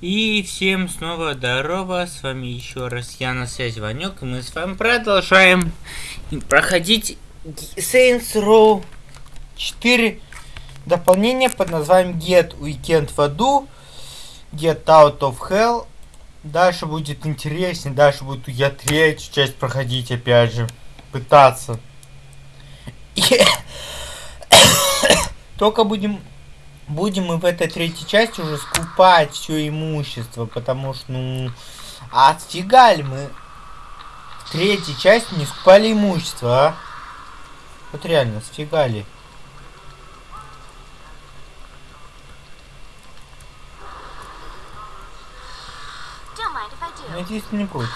И всем снова здорово, с вами еще раз я на связи Ванек, и мы с вами продолжаем проходить Saints Row 4 дополнение под названием Get Weekend в аду, Get Out of Hell. Дальше будет интереснее, дальше буду я третью часть проходить опять же, пытаться. Только будем будем мы в этой третьей части уже скупать все имущество, потому что, ну, а отфига мы в третьей части не скупали имущество, а? Вот реально, сфигали. Надеюсь, не будет.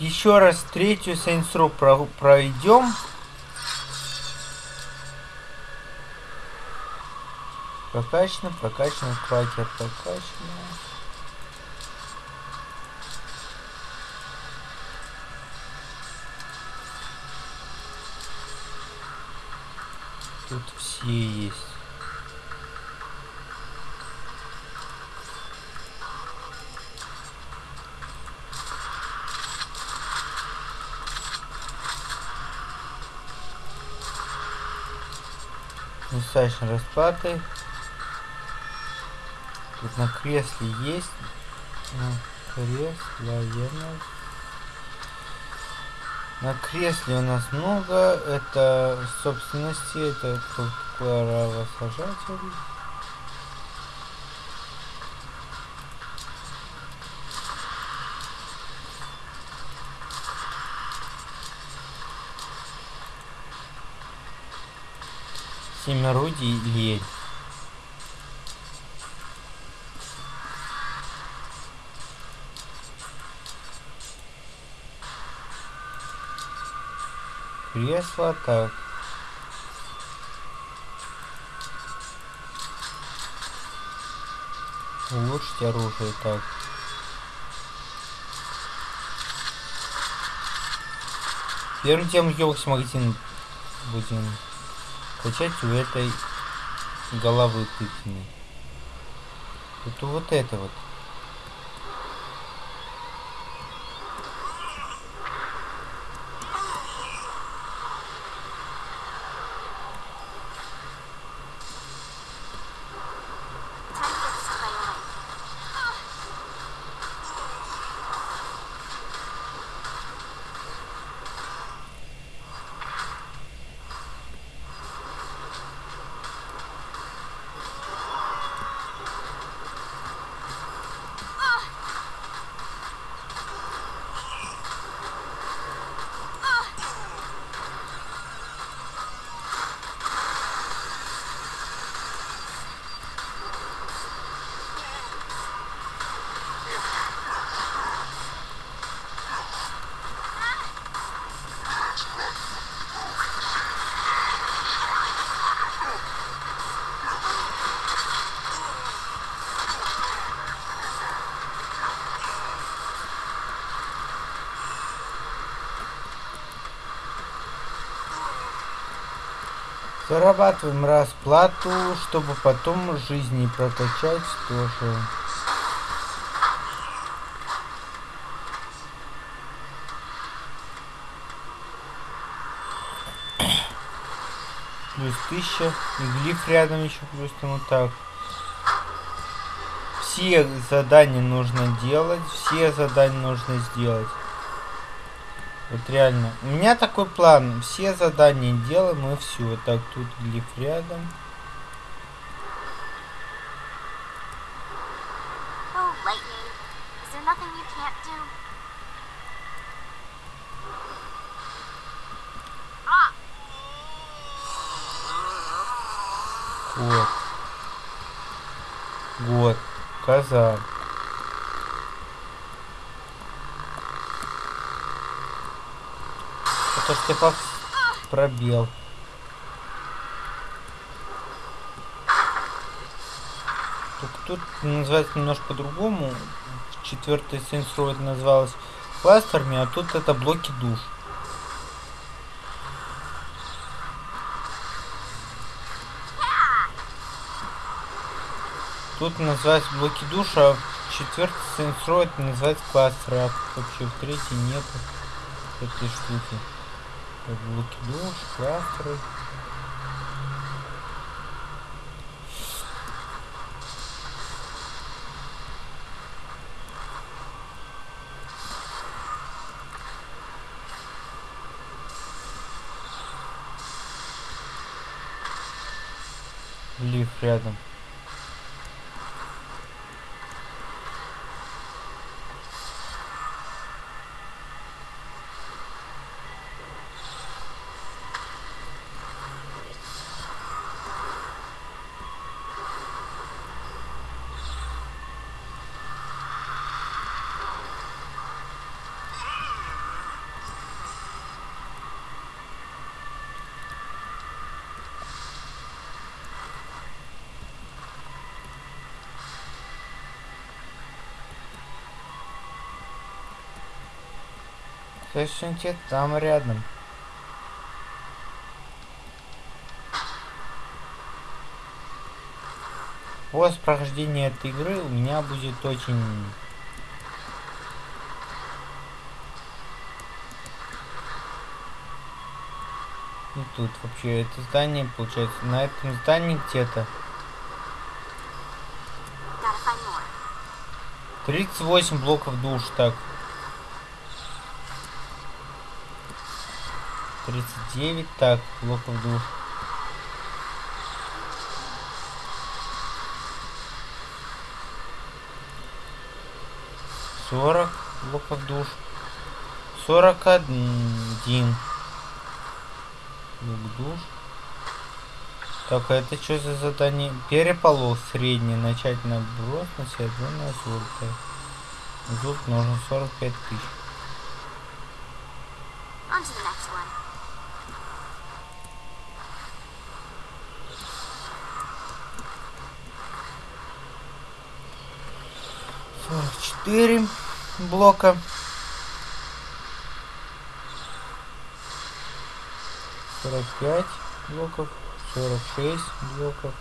Еще раз третью про пройдем. Прокачано, прокачано, кракер прокачано. Тут все есть. Достаточно расплаты. Тут на кресле есть. На кресле военных. На кресле у нас много. Это собственности. Это права сажателей. Семерудий лень. Кресло так. Улучшить оружие так. Первым тем елкс магазин будем качать у этой головы тыквенной. Это вот это вот. Зарабатываем расплату, чтобы потом жизни прокачать тоже. Плюс тысяча. И глиф рядом еще плюс тому так. Все задания нужно делать. Все задания нужно сделать. Вот реально. У меня такой план. Все задания делаем и все. Так, тут глиф рядом. Вот. Вот. Коза. типа пробел. Только тут называется немножко по-другому. четвертый сенсор называлась кластерами, а тут это блоки душ. Тут называется блоки душа, а в четвертой сенсроид называется кластер, а вообще в третьей нет этой штуки. Так, блоки душ, кластеры. Лифт рядом. Следующий там рядом. После прохождения этой игры у меня будет очень И тут вообще это здание получается на этом здании где-то 38 блоков душ так 39 так блоков душ сорок. Блоков душ сорок один. Блок душ так а это что за задание? Переполох средний. Начать наброс на себя на золото нужно 45 тысяч двери блока. Сорок пять блоков, сорок шесть блоков,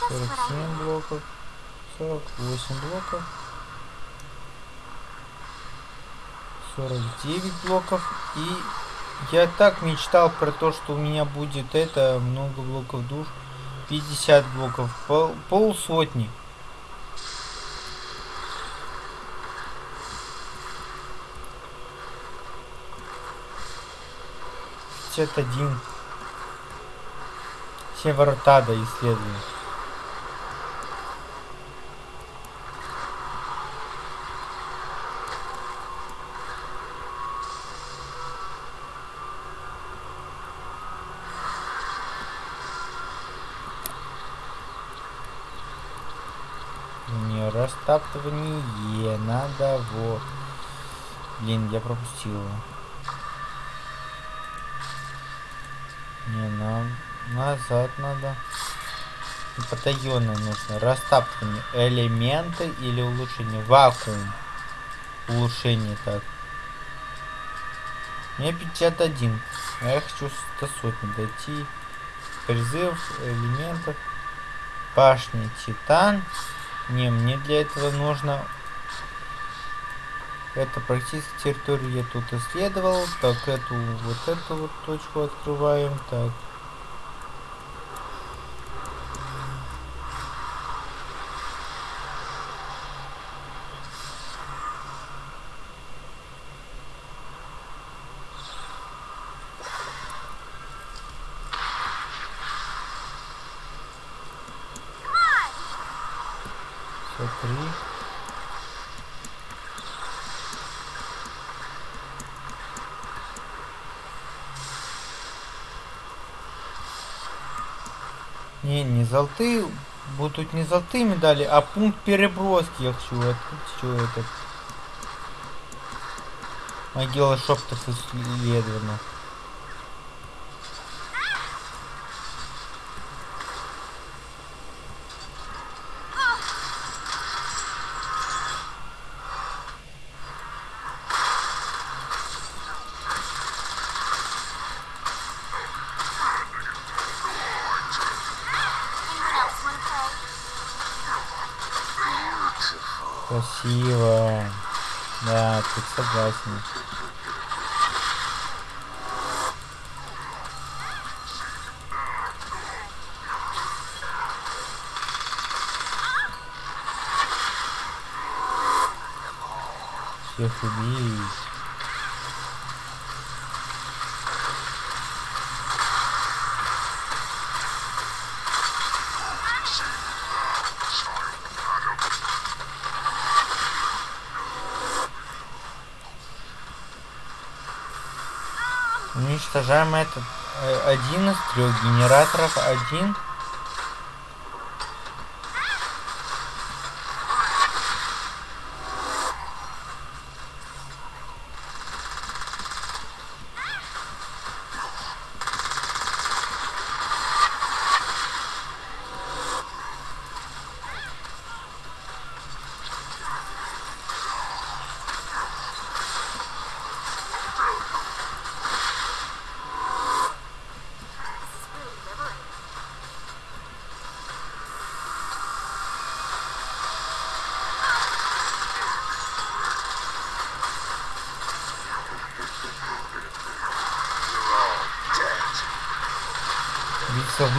сорок семь блоков, сорок восемь блоков, сорок девять блоков и я так мечтал про то, что у меня будет это много блоков душ. 50 блоков, пол, пол сотни. 61. Северотада исследуем. Не растаптывание надо вот. Блин, я пропустил. Назад надо. Потаённое нужно. Растаптывание. Элементы или улучшение. Вакуум. Улучшение так. Мне 51. А я хочу до сотни дойти. Призыв элементов. Башня Титан. Не, мне для этого нужно... Это практически территорию я тут исследовал. Так, эту, вот эту вот точку открываем. Так. Смотри. Не, не золотые, будут не золотые медали, а пункт переброски я хочу открыть, что это. Могила шептов исследована. Согласен. Всех убить. Уничтожаем этот э, один из трех генераторов. Один.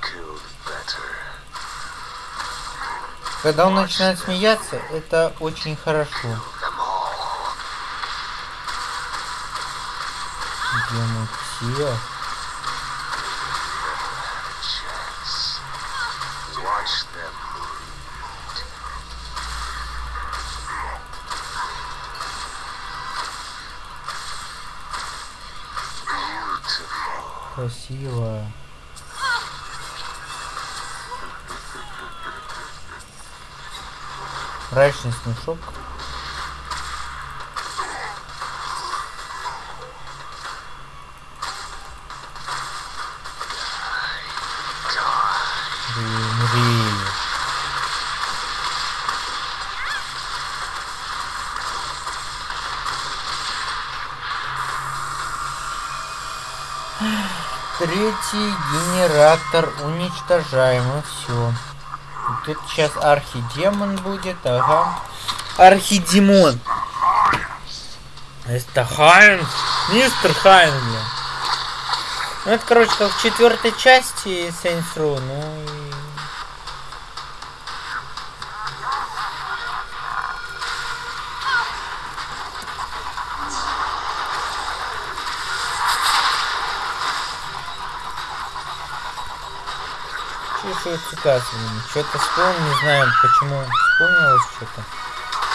killed better. Когда он начинает смеяться, это очень хорошо. Beautiful. Красиво. Мрачный смешок. Третий генератор уничтожаем и все. Тут сейчас архидемон будет, ага. Архидемон. Это Хайнс. Мистер Хайнс, бля. Ну это, короче, как в четвертой части Saints Row, ну Чувствую цикацию. Что-то вспомнил, не знаю почему вспомнилось что-то.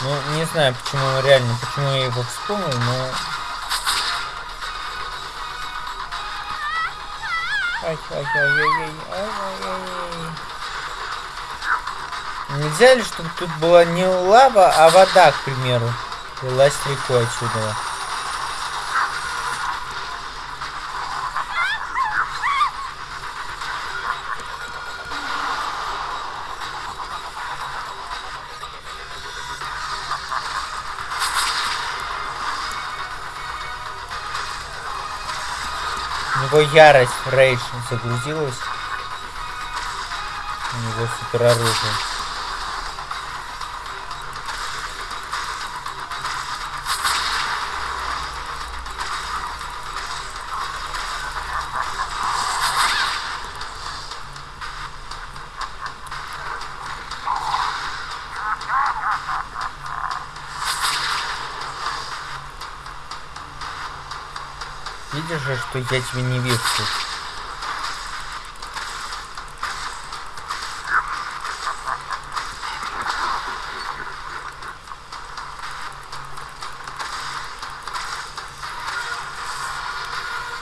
Ну, не знаю почему, реально, почему я его вспомнил, но... Нельзя ли, чтобы тут была не лава, а вода, к примеру? Лилась рекой отсюда. Ярость, рейдж загрузилась. У него супер что я тебе не верю.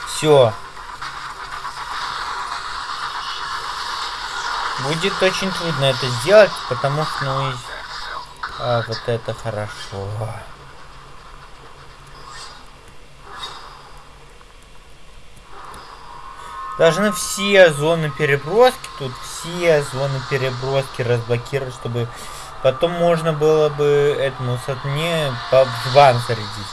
Все. Будет очень трудно это сделать, потому что ну, а, вот это хорошо. Должны все зоны переброски, тут все зоны переброски разблокировать, чтобы потом можно было бы этому сатне по жван зарядить.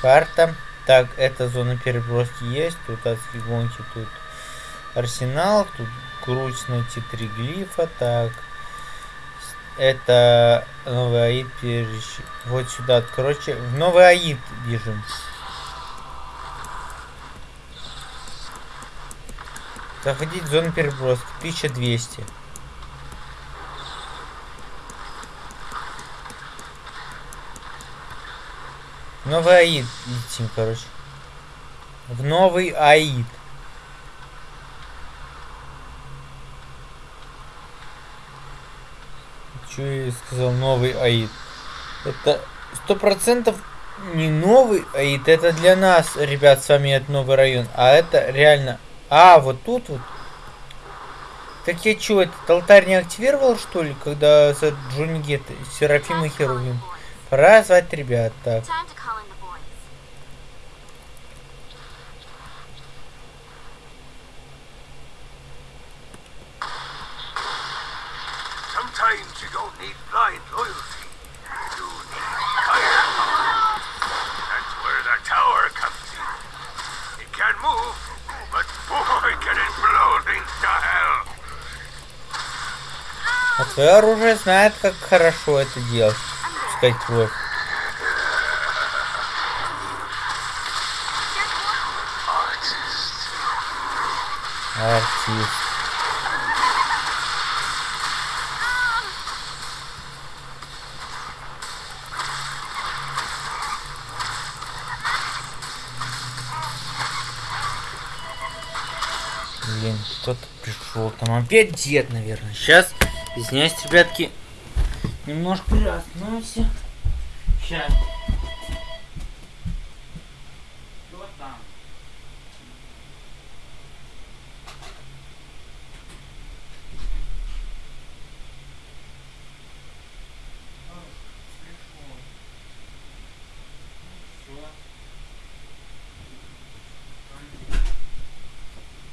Карта. Так, эта зона переброски есть. Тут отсвигонки, тут арсенал. Тут круть найти три глифа. Так. Это новый аид Вот сюда. Короче, в новый аид бежим. Заходить в зону переброски. 1200. Новый аид летим, короче. В новый аид. Че я сказал новый аид? Это сто процентов не новый аид, это для нас, ребят, с вами это новый район, а это реально... А, вот тут вот. Так я чё, этот алтарь не активировал, что ли, когда за Джонни Гет, Серафим и Херувим? Пора звать ребят, так. Твое оружие знает, как хорошо это делать. Кровь. Artist. Артист. Блин, кто-то пришел. Там опять дед, наверное. Сейчас, извиняюсь, ребятки, немножко приостановимся. Сейчас. Кто там?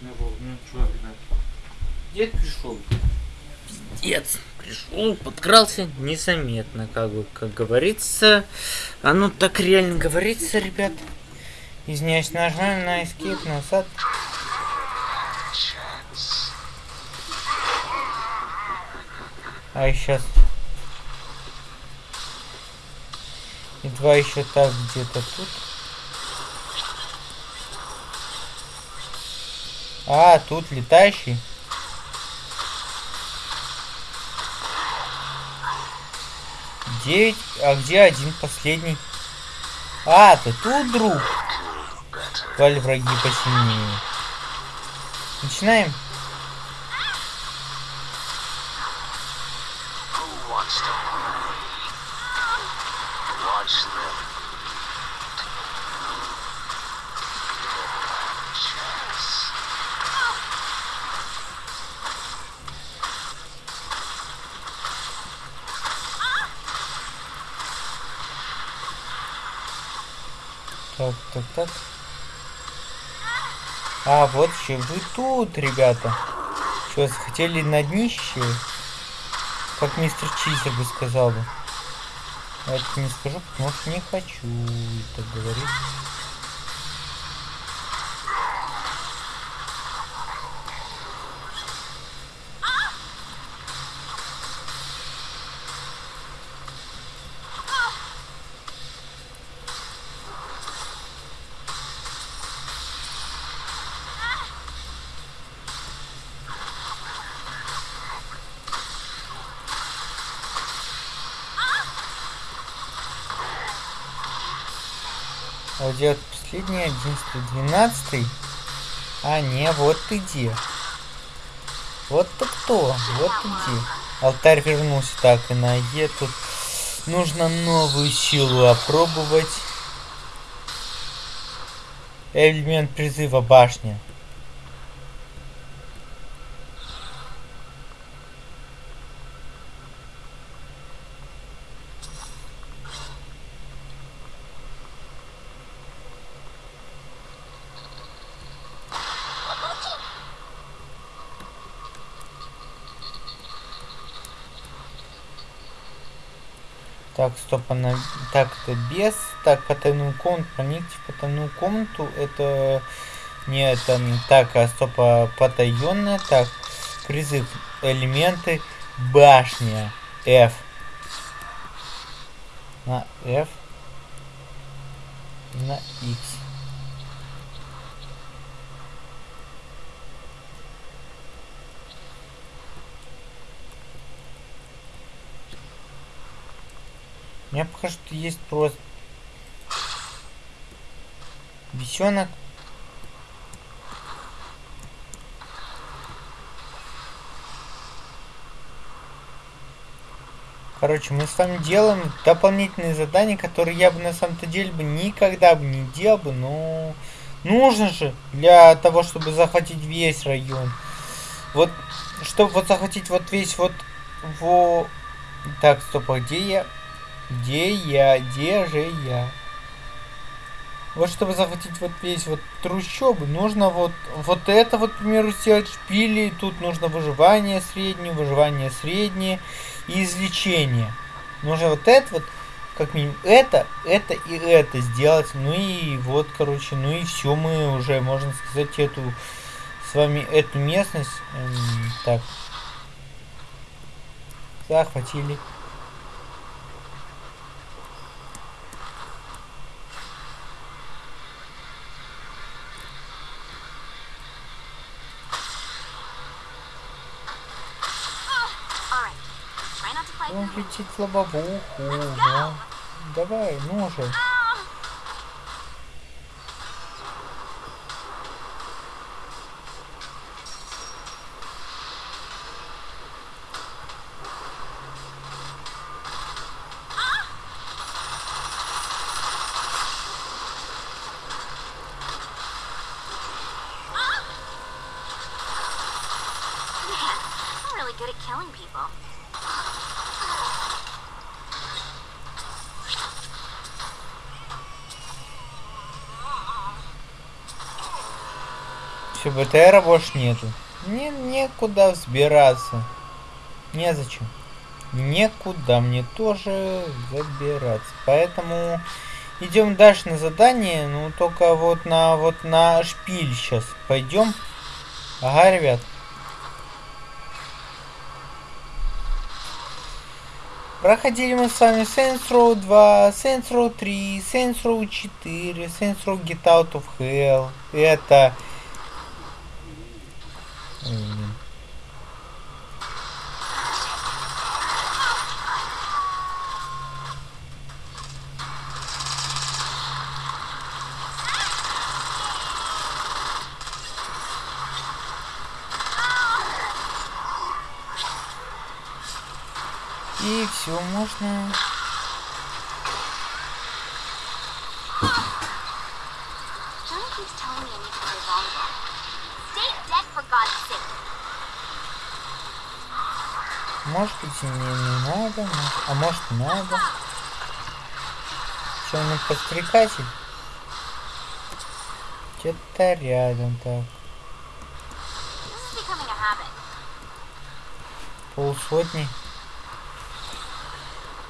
Ну, вот, ну чё, ребят. Дед пришел. Пиздец. Пришел, подкрался незаметно, как бы, как говорится. Оно так реально говорится, ребят. Извиняюсь, нажали на escape назад. А сейчас. И два еще так где-то тут. А, тут летающий. Девять. А где один последний? А, ты тут, друг. Твали враги посильнее. Начинаем. Who wants to play? Watch them. Chance. Так, так, так. А, вот еще вы тут, ребята. Что, захотели на днище? Как мистер Чизер бы сказал бы. Я это не скажу, потому что не хочу так говорить. Последний, одиннадцатый, двенадцатый? А, не, вот ты где. Вот ты кто, вот ты где. Алтарь вернулся так, и на Е тут Нужно новую силу опробовать. Элемент призыва башня. Так, стоп, она... Так, это без. Так, потайную комнату. Проникнуть в потайную комнату. Это... Не, это не так, а стоп, а потаенная. Так, призыв. Элементы. Башня. F. На F. На X. Мне пока что есть просто бесенок. Короче, мы с вами делаем дополнительные задания, которые я бы на самом-то деле бы никогда бы не делал бы, но нужно же для того, чтобы захватить весь район. Вот, чтобы вот захватить вот весь вот во... Так, стоп, а где я? Где я? Где же я? Вот чтобы захватить вот весь вот трущобы, нужно вот, вот это вот, к примеру, сделать шпили. Тут нужно выживание среднее, выживание среднее и излечение. Нужно вот это вот, как минимум, это, это и это сделать. Ну и вот, короче, ну и все, мы уже, можно сказать, эту с вами эту местность, эм, так, захватили. Fight Он them. летит в лобовуху. да. Давай, ну Все, БТРа больше нету. Мне некуда взбираться. Незачем. Некуда мне тоже забираться. Поэтому идем дальше на задание. Ну, только вот на вот на шпиль сейчас пойдем. Ага, ребят. Проходили мы с вами Saints Row 2, Saints Row 3, Saints Row 4, Saints Row Get Out of Hell. Это... И все можно. Может быть и не, не надо, может- а может надо. Че, он подстрекатель? Где-то рядом так. Полсотни.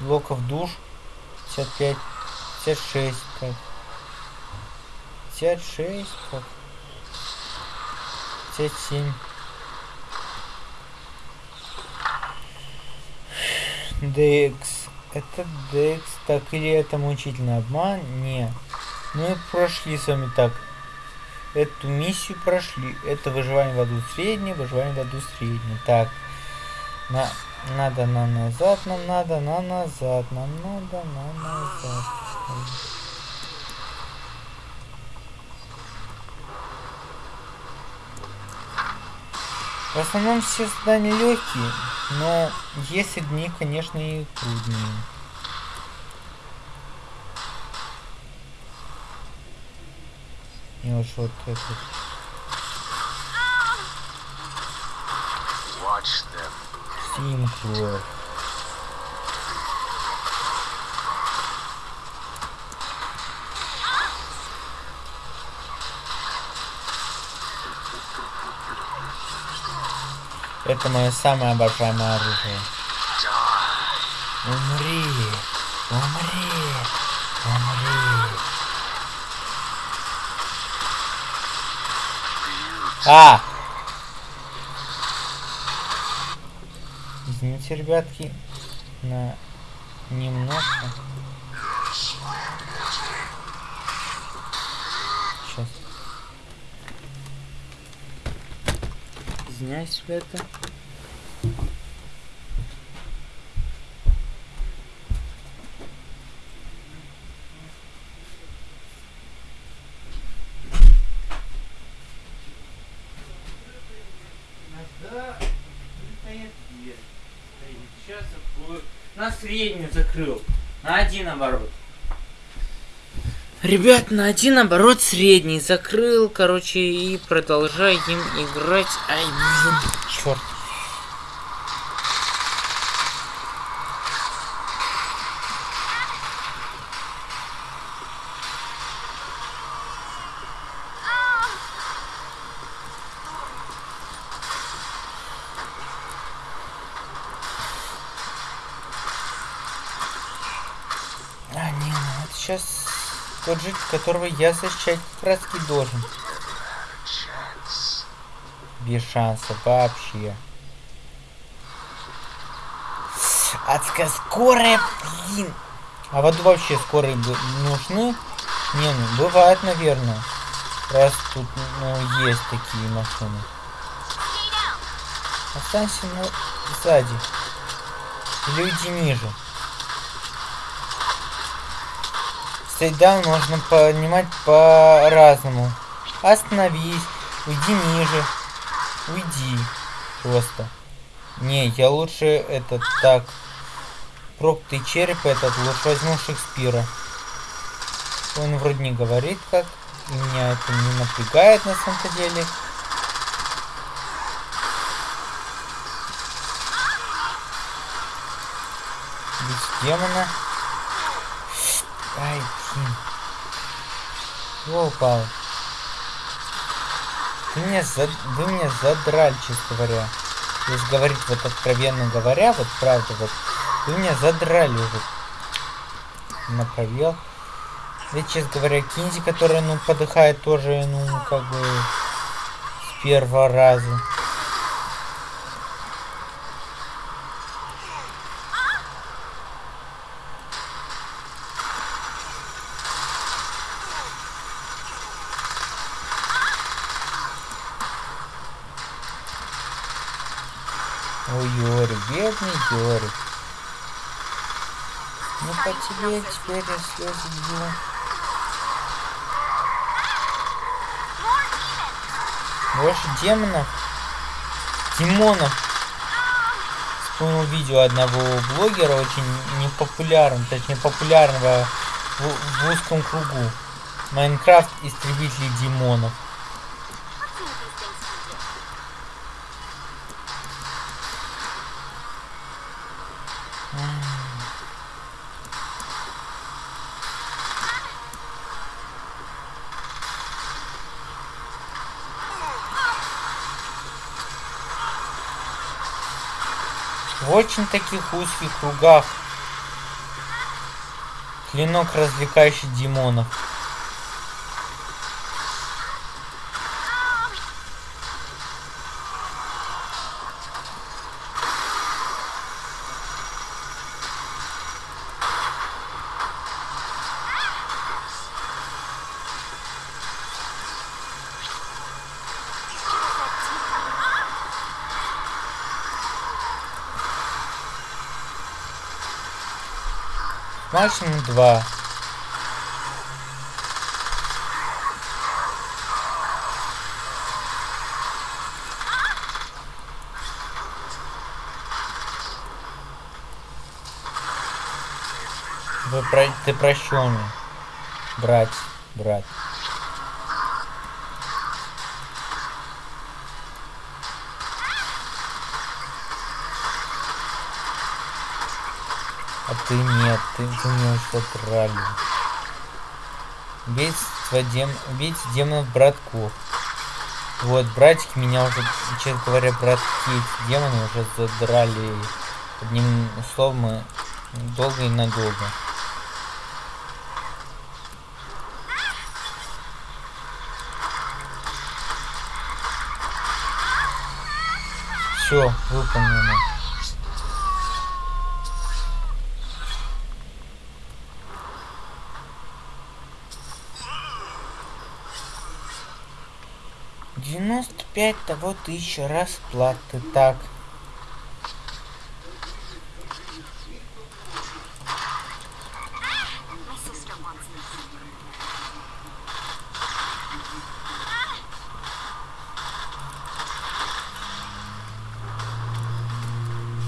Блоков душ. 55. 56. Так. 56. Так. 57. Декс. Это Декс. Так, или это мучительный обман? Не. Мы прошли с вами так. Эту миссию прошли. Это выживание в аду среднее, выживание в аду среднее. Так. На, надо на назад, нам надо на назад, нам надо на назад. В основном все задания легкие, но есть и дни, конечно, и трудные. Мне уж вот этот... Watch them. Это мое самое обожаемое оружие. Умри! Умри! Умри! А! Извините, ребятки, на немножко. Сейчас. Извиняюсь, ребята. На среднюю закрыл. На один оборот. Ребят, на один оборот средний закрыл, короче, и продолжаем играть. Ай, блин, черт. Житель, которого я защищать как должен. Без шанса вообще. Адская скорая, блин. А вот вообще скорые нужны? Не, ну бывает, наверное. Раз тут, ну, есть такие машины. Останься, ну, сзади. Уйди ниже. Стейдаун можно понимать по-разному. Остановись, уйди ниже. Уйди. Просто. Не, я лучше этот так. Проклятый череп этот лучше возьму Шекспира. Он вроде не говорит как. И меня это не напрягает на самом-то деле. Без демона. Ай. Чего упал? Вы меня, за... Вы меня задрали, честно говоря. Если говорить вот откровенно говоря, вот правда, вот вы меня задрали уже на пробел. Ведь, честно говоря, Кинзи, которая, ну, подыхает тоже, ну, как бы, с первого раза. Ой, Йори, бедный Йори. Ну по тебе теперь я слезы demons. Больше демонов. Димонов. Вспомнил видео одного блогера, очень непопулярного, точнее популярного в, в узком кругу. Майнкрафт истребители демонов. В очень таких узких кругах клинок, развлекающий демонов. Максимум два. Вы про... Ты прощенный. Брат, брат. Ты нет, ты, меня ушла тралли. Убийство дем... Убить демонов братков. Вот, братики меня уже, честно говоря, братки эти демоны уже задрали. Одним словом, мы долго и надолго. Все, выполнено. Девяносто пять того тысяча расплаты. Так.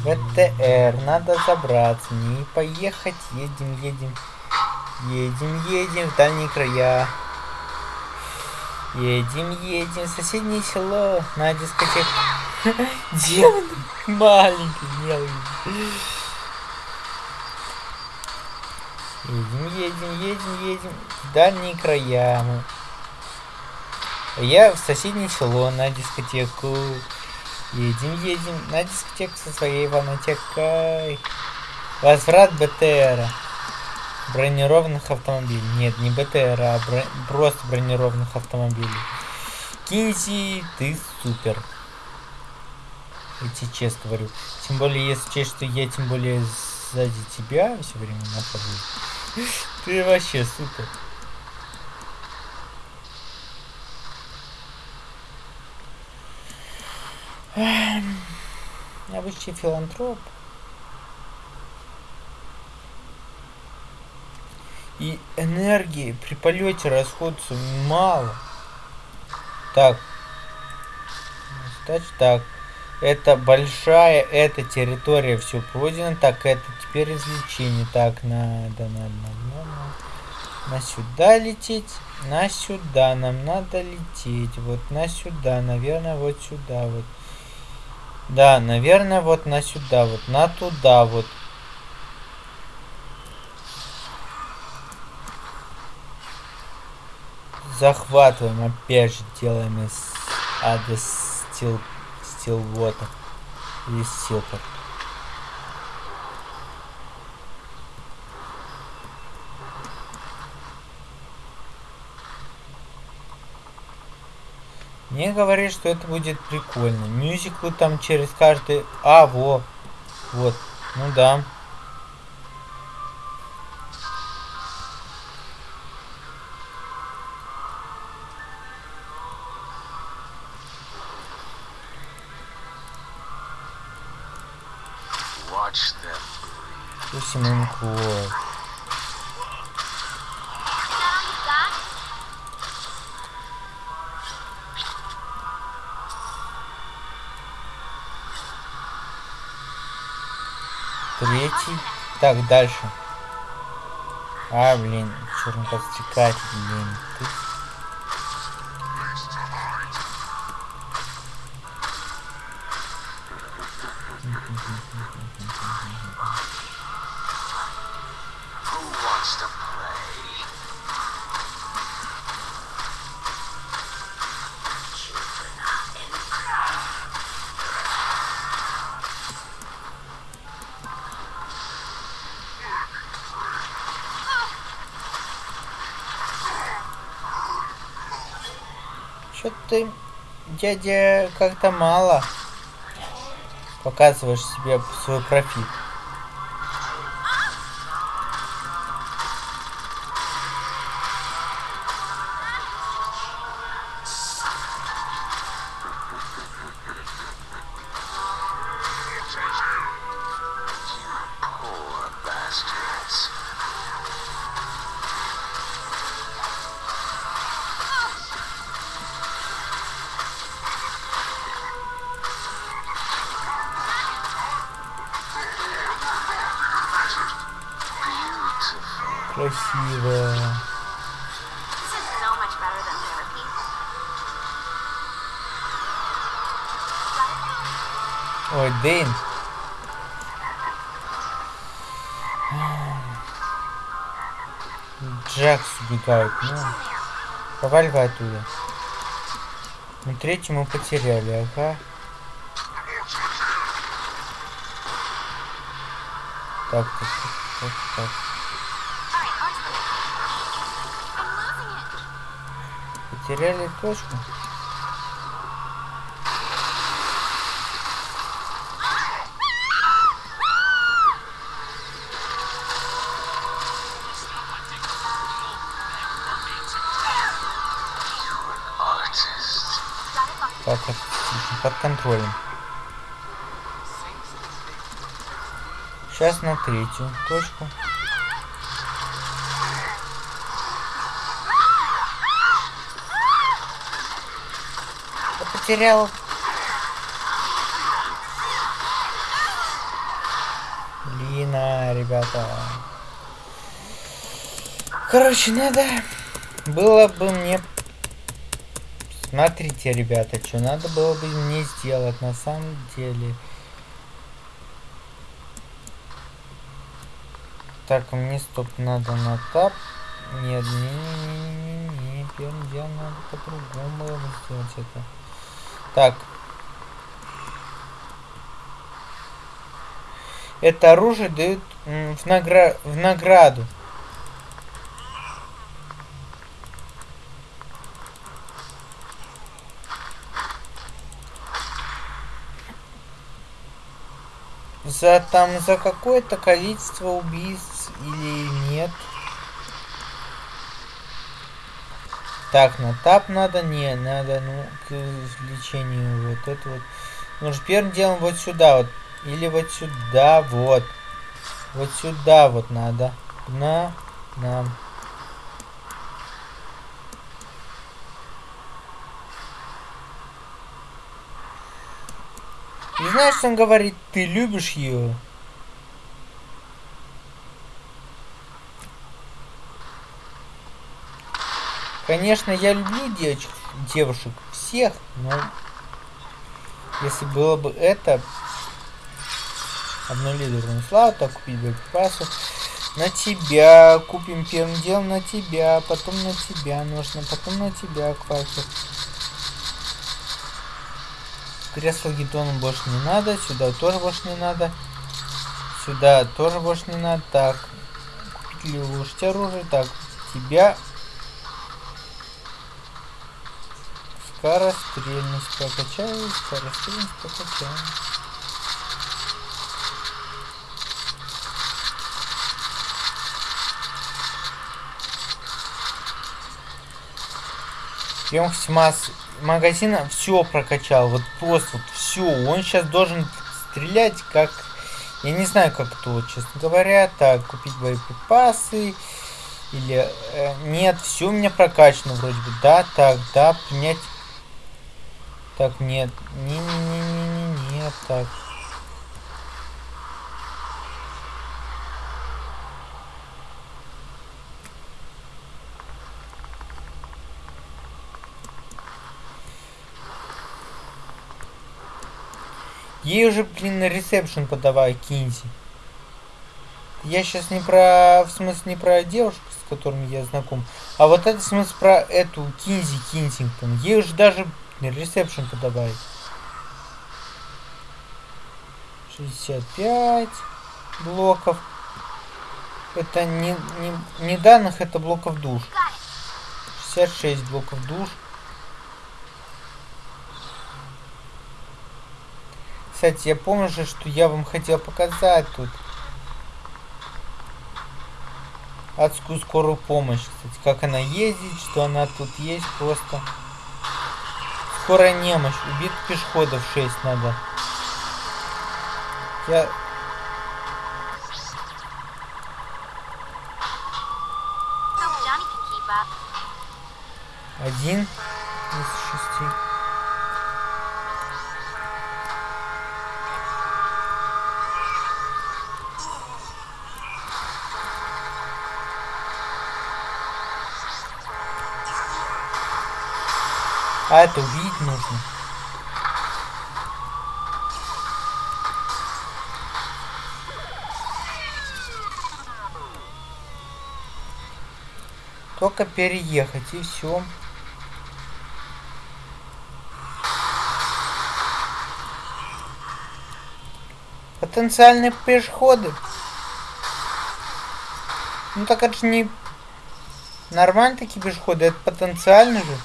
ВТР, надо забраться, не поехать, едем, едем, едем, едем в дальние края. Едем, едем соседнее село на дискотеку. Демон маленький, мелкий. Едем, едем, едем, едем в дальние края. мы. Я в соседнее село на дискотеку. Едем, едем на дискотеку со своей ванотекой. Возврат БТРа. Бронированных автомобилей. Нет, не БТР, а бро- просто бронированных автомобилей. Кинзи, ты супер. Я тебе честно говорю. Тем более, если учесть, что я тем более сзади тебя все время нахожусь. Ты вообще супер. Обычный филантроп. И энергии при полете расходуется мало. Так. Значит, так. Это большая, эта территория все пройдено. Так, это теперь развлечение. Так, надо, надо, надо, надо. На сюда лететь. На сюда нам надо лететь. Вот на сюда. Наверное, вот сюда вот. Да, наверное, вот на сюда, вот на туда, вот. Захватываем, опять же делаем из ада стил стилвота или стилпор. Мне говорят, что это будет прикольно. Мюзиклы там через каждый... А, во. Вот. Ну да. You got Третий. Так, дальше. А, блин, черный подстекатель, блин. Ты... ты, дядя, как-то мало показываешь себе свой профит. Убегает. Ну, проваливай оттуда. Ну, третью мы потеряли, ага. Так, так, так, так, так. Alright, контролем. Сейчас на третью точку. Я потерял. Блин, а, ребята. Короче, надо было бы мне Смотрите, ребята, что надо было бы мне сделать на самом деле. Так, мне стоп надо на тап. Нет, не, не, не, не, не, первым делом надо по-другому сделать это. Так. Это оружие дают в, награ... в награду. За там за какое-то количество убийств или нет. Так, на тап надо? Не, надо, ну, к лечению вот это вот. Ну, первым делом вот сюда вот. Или вот сюда, вот. Вот сюда вот надо. На, нам. Знаешь, он говорит? Ты любишь ее? Конечно, я люблю девочек, девушек всех, но если было бы это обнулированную славу, то купить боеприпасов на тебя, купим первым делом на тебя, потом на тебя нужно, потом на тебя, квакер. Кресло гидону больше не надо, сюда тоже больше не надо, сюда тоже больше не надо, так, купить или улучшить оружие, так, тебя Скорострельность прокачаю, скорострельность прокачаю. Емкость масс магазина все прокачал, вот просто вот все. Он сейчас должен стрелять как... Я не знаю, как то, честно говоря. Так, купить боеприпасы. Или... э, нет, все у меня прокачано вроде бы. Да, так, да, принять... Так, нет. Не-не-не-не-не, так. Ей уже, блин, на ресепшн подавай, Кинзи. Я сейчас не про... В смысле, не про девушку, с которыми я знаком. А вот это в смысле про эту Кинзи Кинсингтон. Ей уже даже ресепшн подавай. 65 блоков. Это не, не, не данных, это блоков душ. 66 блоков душ. Кстати, я помню же, что я вам хотел показать тут. Адскую скорую помощь, кстати. Как она ездит, что она тут есть просто. Скорая немощь. Убит пешеходов 6 надо. Я... Один из шести. А это увидеть нужно. Только переехать и все. Потенциальные пешеходы. Ну так это же не нормально такие пешеходы, это потенциально же.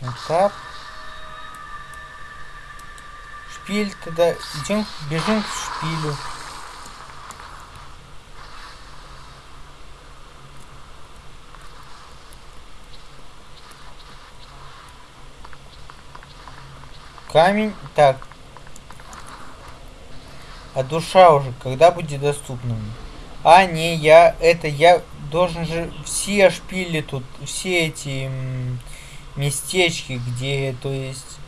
Вот так. Тогда. Идем, бежим к шпилю. Камень. Так. А душа уже когда будет доступна мне? А, не, я, это, я должен же все шпили тут, все эти местечки, где, то есть...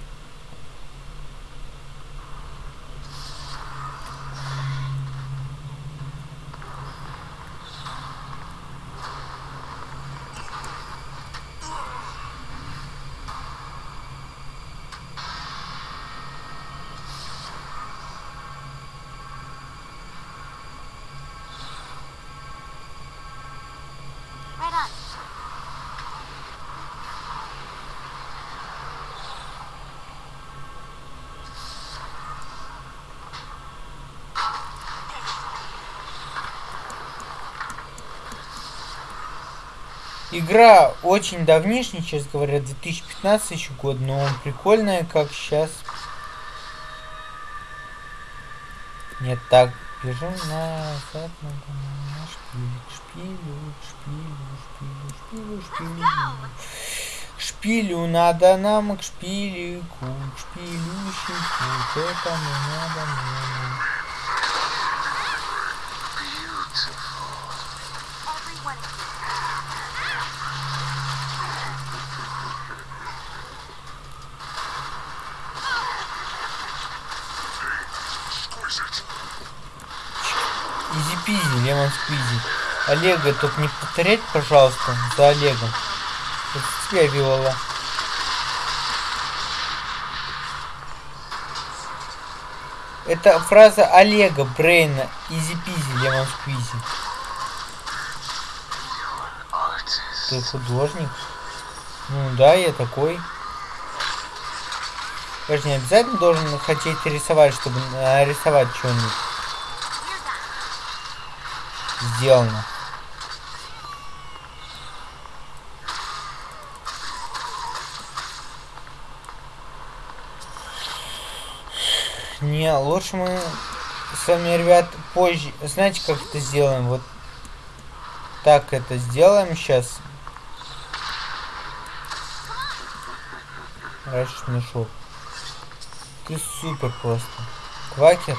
Игра очень давнишняя, сейчас говорят, 2015 еще год, но прикольная, как сейчас. Нет, так, бежим назад, на шпилю, к шпилю, к шпилю, шпилю, шпилю, шпилю. Шпилю надо нам к шпилику, к шпилющику, к этому надо нам. Easy-peasy, lemon squeezy. Олега, только не повторять, пожалуйста, за Олегом. Это тебя вела. Это фраза Олега Брейна. Easy-peasy, lemon squeezy. Ты художник? Ну да, я такой. Я же не обязательно должен хотеть рисовать, чтобы нарисовать что-нибудь. Сделано. Не, лучше мы с вами, ребят, позже. Знаете, как это сделаем? Вот так это сделаем сейчас. Раньше мешок. Ты супер просто. Квакер.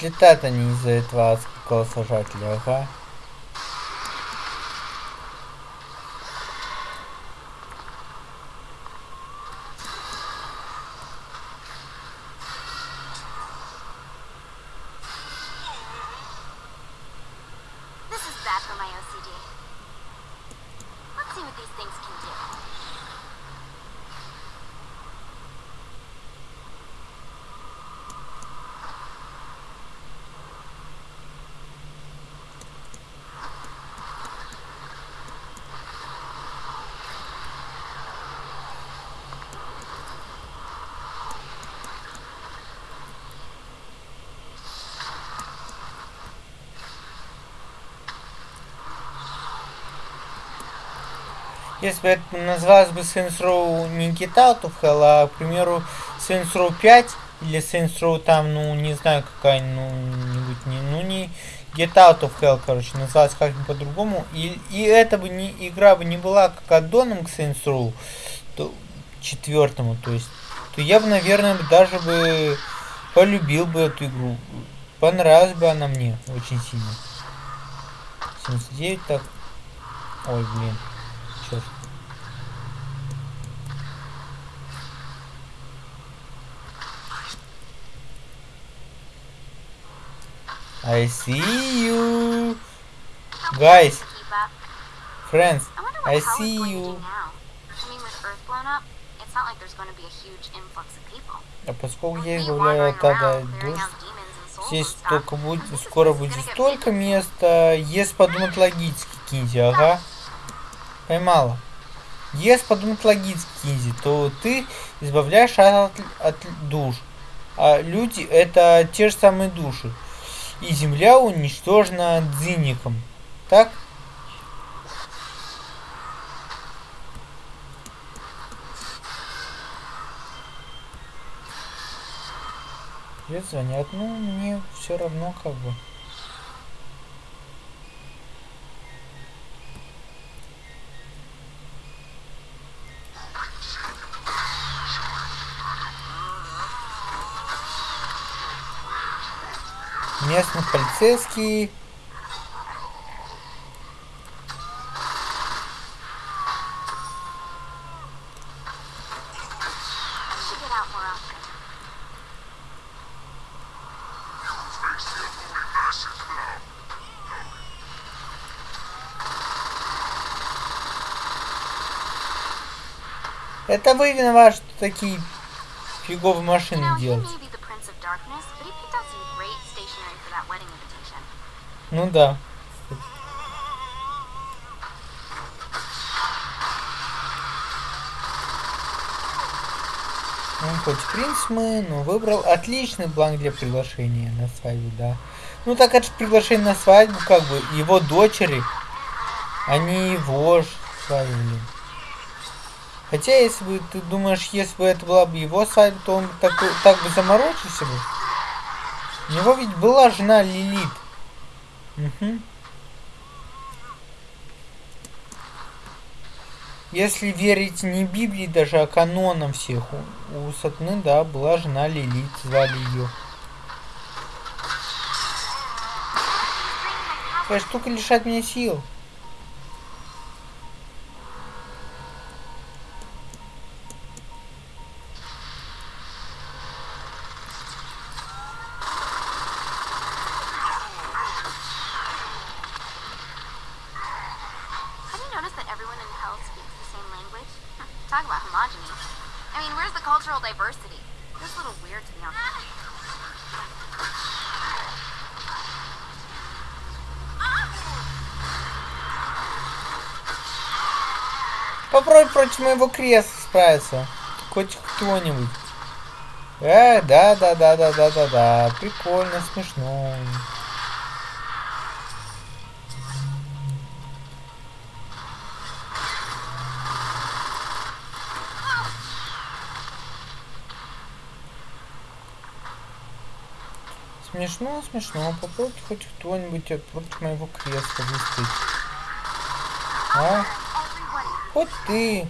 Отлетают они из-за этого адского сажателя, ага. Если бы это называлось бы Saints Row не Get Out of Hell, а, к примеру, Saints Row 5 или Saints Row там, ну, не знаю, какая, ну, нибудь не, ну, не Get Out of Hell, короче, называлась как-нибудь по-другому, и, и эта бы не, игра бы не была как аддоном к Saints Row, то, четвертому, то есть, то я бы, наверное, даже бы полюбил бы эту игру. Понравилась бы она мне очень сильно. 79 так. Ой, блин. Черт. I see you. Guys, friends, I I see you. А поскольку я around, clearing душ, здесь только будет, скоро будет столько места, если подумать логически, Кинзи, ага. Поймала. Если подумать логически, Кинзи, то ты избавляешь от, от душ. А люди это те же самые души. И земля уничтожена дзинником. Так? Звонят. Ну, мне все равно как бы. Местный полицейский. Это вы виноваты, что такие фиговые машины делаете. Ну да. Он хоть принц мы, но выбрал отличный бланк для приглашения на свадьбу, да. Ну так это же приглашение на свадьбу, как бы, его дочери, они его ж свадьбы. Хотя, если бы, ты думаешь, если бы это была бы его свадьба, то он так, так бы заморочился бы. У него ведь была жена Лилит. Если верить не Библии даже, а канонам всех, у, у Сатны, да, была жена Лилит, звали ее. Эта штука лишает меня сил. Против моего кресла справиться. Хоть кто-нибудь. Э, да, да, да, да, да, да, да. Прикольно, смешно. Смешно, смешно. Попробуйте хоть кто-нибудь от- против моего кресла выстоять. А? Вот ты.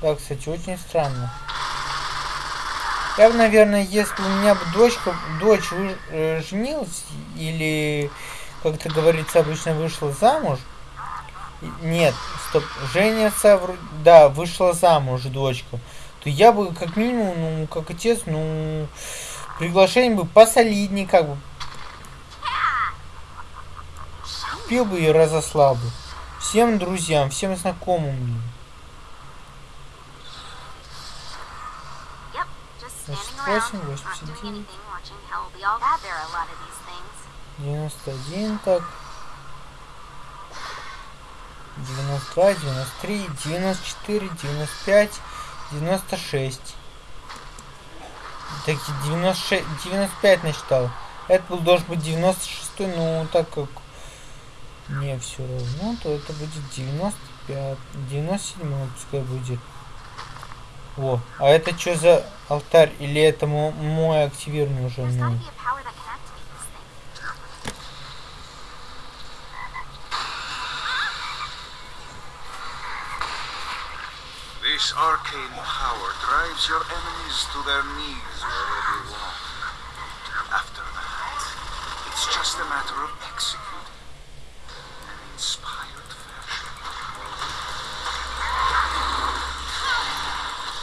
Да, кстати, очень странно. Я бы, наверное, если у меня бы дочка, дочь э, женилась, или, как это говорится, обычно вышла замуж. Нет, стоп, женится, да, вышла замуж дочка. То я бы, как минимум, ну, как отец, ну, приглашение бы посолиднее, как бы. Купил бы и разослал бы. Всем друзьям, всем знакомым. блин. Yep, just standing 88, around, not doing 89. anything, watching hell be all bad. There are a lot of these things. 91, так. 92, 93, 94, 95, 96. Так, 96, 95 насчитал. Это был должен быть 96, но так как мне все равно, то это будет 95, 97 пускай будет. О, а это что за алтарь? Или это мо- мой активированный уже? Ну, This arcane power drives your enemies to their knees where they belong. After that, it's just a matter of executing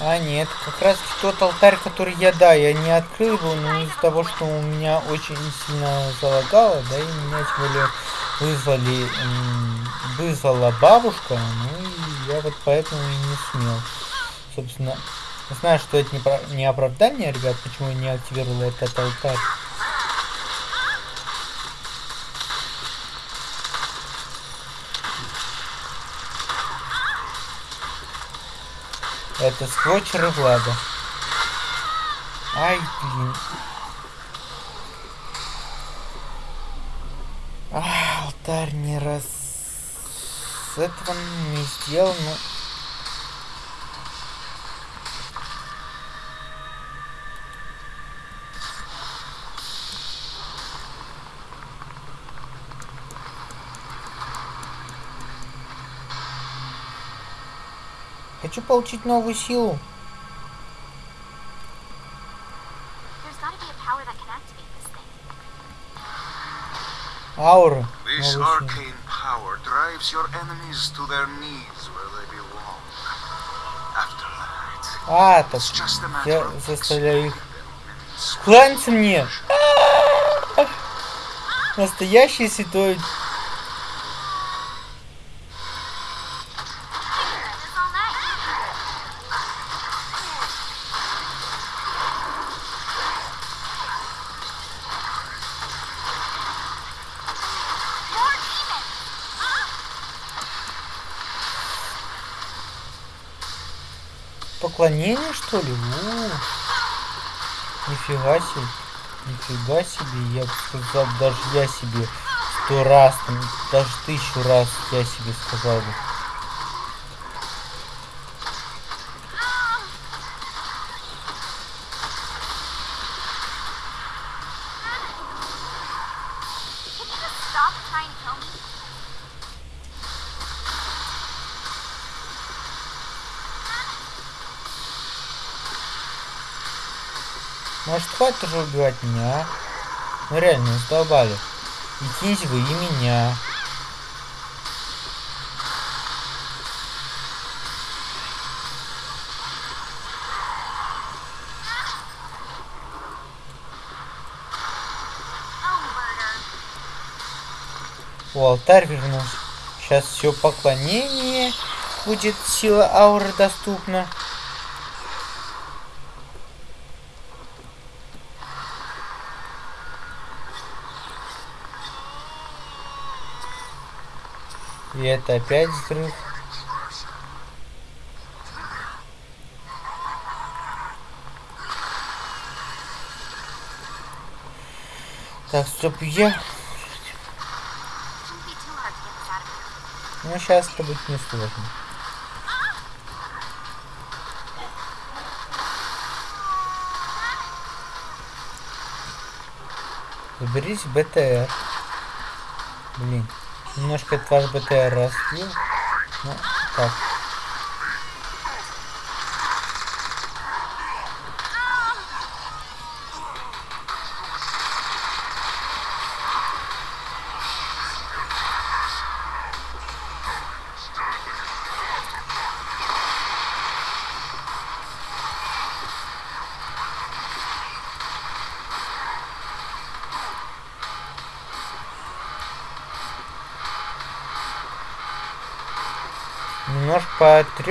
А, нет, как раз тот алтарь, который я, да, я не открыл его, но из-за того, что у меня очень сильно залагало, да, и меня тем более вызвали, вызвала бабушка, ну и я вот поэтому и не смел. Собственно, знаю, что это не, про- не оправдание, ребят, почему я не активировал этот алтарь. Это сквочеры Влада. Ай, блин. А, алтарь не раз... С этого не сделал, но... Хочу получить новую силу. Аура. This arcane power drives your enemies to their knees where they belong. After that, А, так it's just a matter я of заставляю их кланяться мне. Настоящий святой. Поклонение, что ли? У, Нифига себе. Нифига себе. Я бы сказал, даже я себе сто раз, даже тысячу раз я себе сказал бы. Хватит уже убивать меня? Ну реально, задолбали. И киньте вы и меня. О, алтарь вернулся. Сейчас все поклонение будет сила ауры доступна. Это опять взрыв. Так, стоп, я... Ну, сейчас это будет несложно. Заберите БТР. Блин, немножко этот ваш БТР разбил. Ну, так.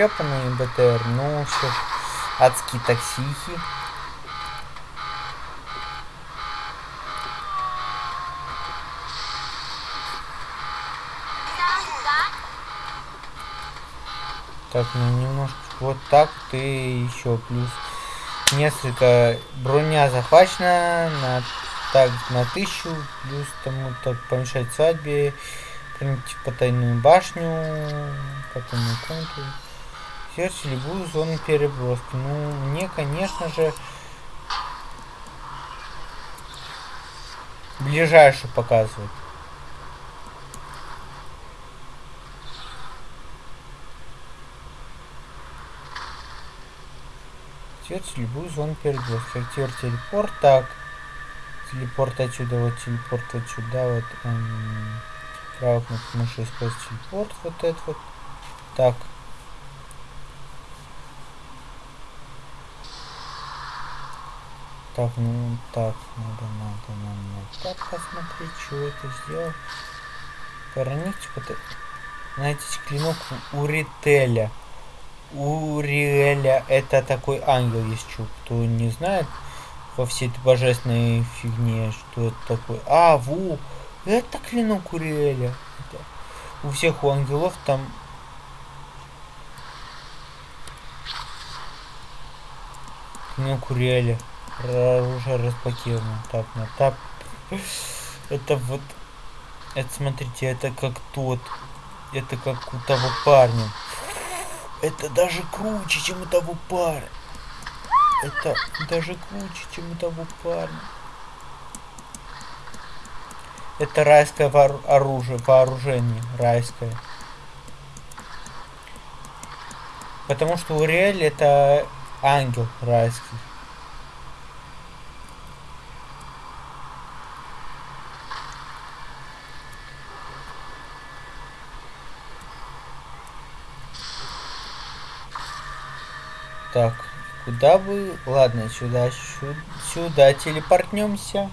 Потрепанный БТР, ну все ж адские таксихи. Так, ну немножко вот так и еще плюс несколько броня захвачена на так на тысячу плюс тому так помешать свадьбе проникнуть в потайную башню потайную комнату сердце любую зону переброски ну мне конечно же ближайшую показывают Активируйте любую зону перегрузки. Активируйте телепорт. Так. Телепорт отсюда, вот телепорт вот сюда, вот. Эм, правая кнопка мыши использовать телепорт. Вот этот вот. Так. Так, ну так, надо, надо, надо, так посмотреть, что это сделал. Проникнуть под... Знаете, клинок у Рителя. У Риэля это такой ангел есть чук. Кто не знает во всей этой божественной фигне, что это такое. А, ву! Это клинок у Риэля. Это... У всех у ангелов там клинок у Риэля. Оружие разблокировано. Так, на тап. Это вот... Это, смотрите, это как тот. Это как у того парня. Это даже круче, чем у того парня. Это даже круче, чем у того парня. Это райское оружие, вооружение. Райское. Потому что Уриэль это ангел райский. Так, куда вы? Ладно, сюда, сюда, сюда телепортнемся.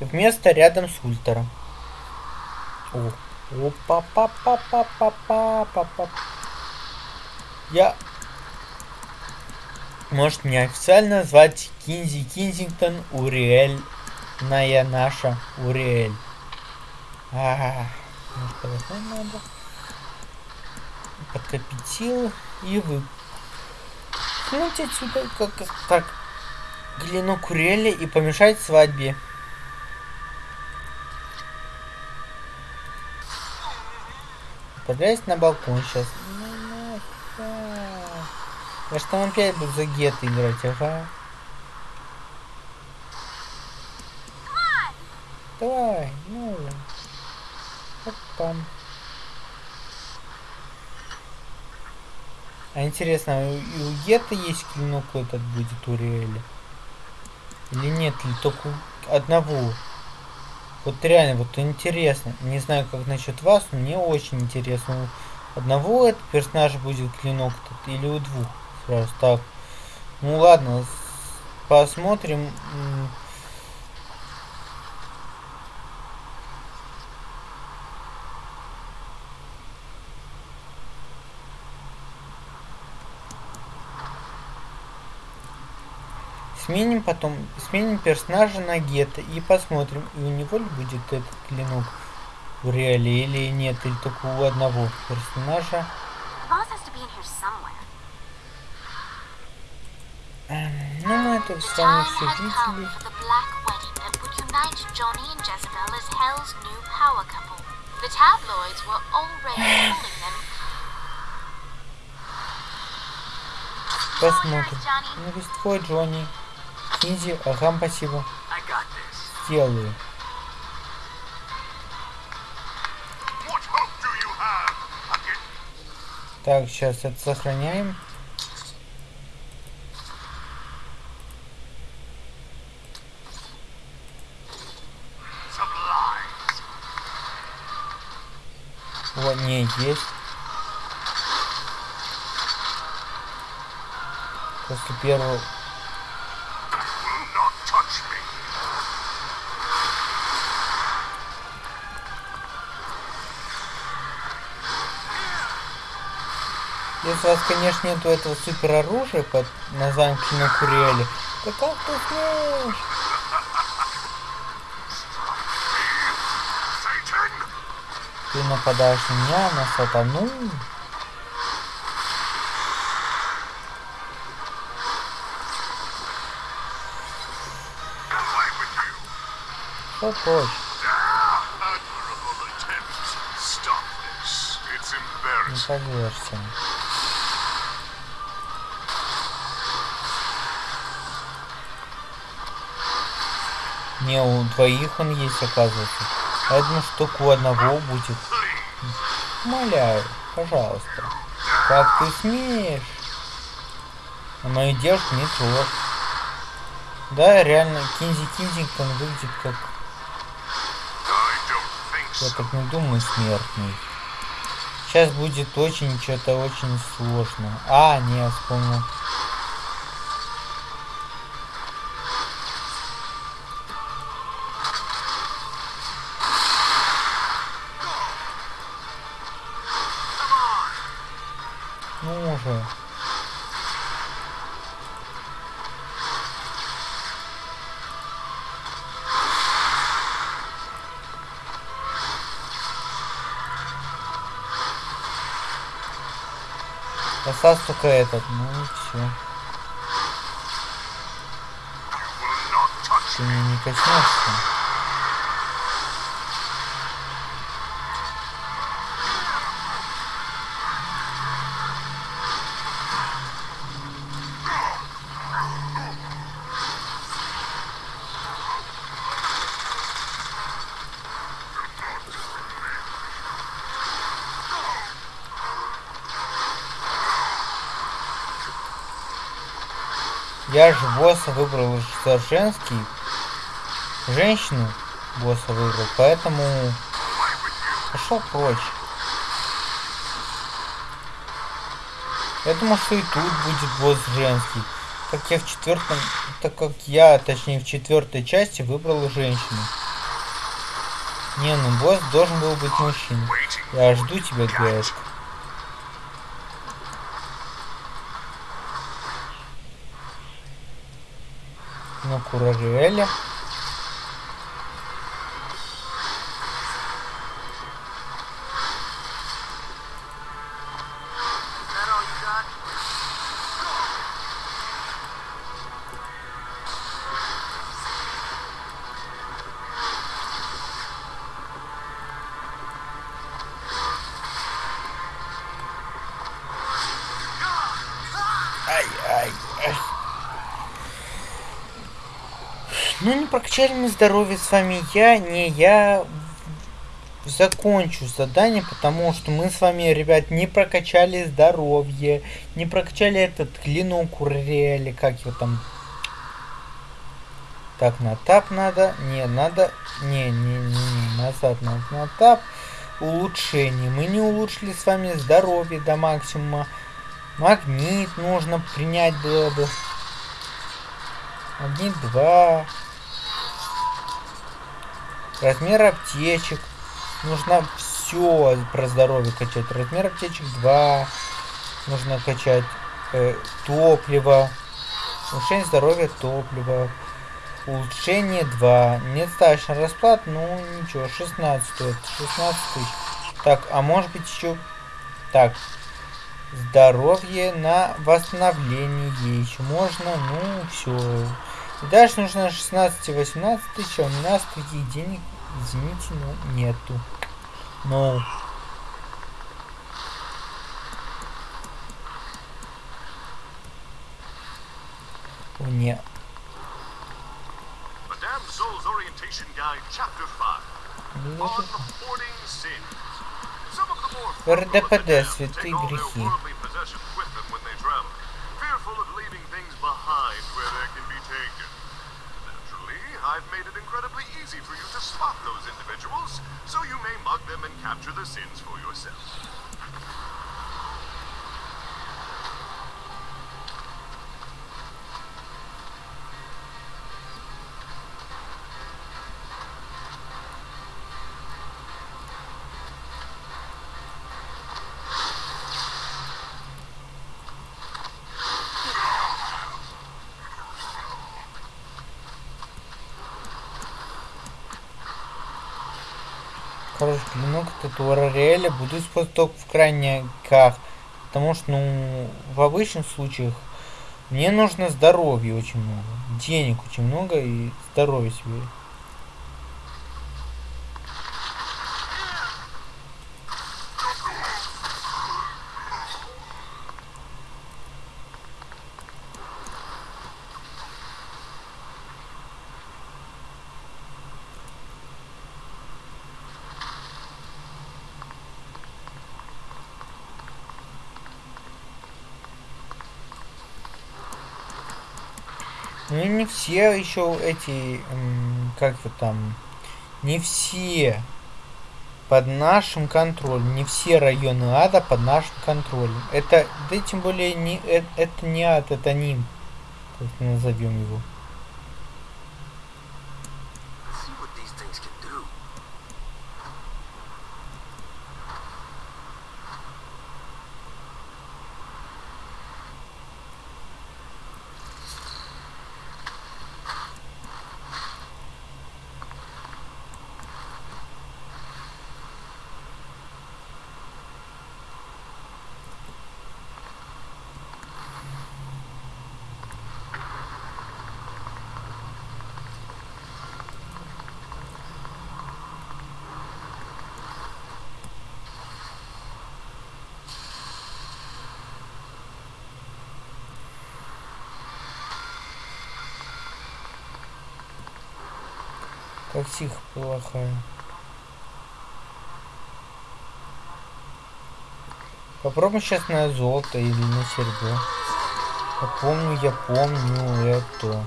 Вместо рядом с ультером. О, опа, па, па, па, па, па, па, па. Я... Может, меня официально звать Кинзи Кинзингтон Уриэль. Ная наша Уриэль. Ага. -а -а. Может, надо? Подкопить силы и вы. Кинуть отсюда как так глину курели и помешать свадьбе. Отправляюсь на балкон сейчас. Я что там опять буду за гет играть, ага. Давай, ну. Оп-пам. А интересно, а и у Гетта есть клинок этот будет у Риэля? Или нет, или только одного? Вот реально, вот интересно. Не знаю, как насчет вас, но мне очень интересно. У одного этот персонаж будет клинок тут или у двух? Сразу так. Ну ладно, посмотрим. Сменим потом, сменим персонажа на Гетто и посмотрим, и у него ли будет этот клинок в реале или нет, или только у одного персонажа. Эм, ну, мы это с вами все видели. Посмотрим. Ну, есть твой Джонни. Кинзи, ага, спасибо. Сделаю. Так, сейчас это сохраняем. Вот, не, есть. После первого Если у вас, конечно, нету этого супер оружия под названием Кинокурели, то как ты смеешь? Ты нападаешь на меня, на сатану? Что хочешь? Не повешься. Не, у двоих он есть, оказывается. Я что только у одного будет. Умоляю, пожалуйста. Как ты смеешь? А мою девушку не трогай. Да, реально, Кинзи Кинзингтон выглядит как, я так не думаю, смертный. Сейчас будет очень, что-то очень сложно. А, не, вспомнил. Остался только этот, ну все. Ты меня не коснешься. Я же босса выбрал за женский. Женщину босса выбрал, поэтому пошел прочь. Я думал, что и тут будет босс женский. Как я в четвертом, так как я, точнее в четвертой части выбрал женщину. Не, ну босс должен был быть мужчиной. Я жду тебя, девушка. Ну, Курариэля. Мы здоровье с вами. Я, не я закончу задание, потому что мы с вами, ребят, не прокачали здоровье, не прокачали этот клинок урели, как его там. Так, на тап надо. Не, надо. Не, не, не, не, назад надо на тап. Улучшение. Мы не улучшили с вами здоровье до максимума. Магнит нужно принять было бы. Магнит 2. Размер аптечек. Нужно все про здоровье качать. Размер аптечек 2. Нужно качать э, топливо. Улучшение здоровья топлива. Улучшение 2. Недостаточно расплат, ну ничего, 16 стоит. 16 тысяч. Так, а может быть еще... Так, здоровье на восстановление еще можно, ну все. И дальше нужно 16-18 тысяч, а у нас таких денег, извините, но нету. Ну, не. Madame Soul's Orientation easy for you to spot those individuals, so you may mug them and capture the sins for yourself. Клинок Татуара Реэля буду использовать только в крайниках. Потому что, ну, в обычных случаях мне нужно здоровья очень много. Денег очень много и здоровья себе. Все еще эти, как то там, не все под нашим контролем, не все районы ада под нашим контролем. Это, да тем более не, э- это не ад, это ним, как назовем его. Тихо плохая. Попробуем сейчас на золото или на серебро. Я помню, я помню это.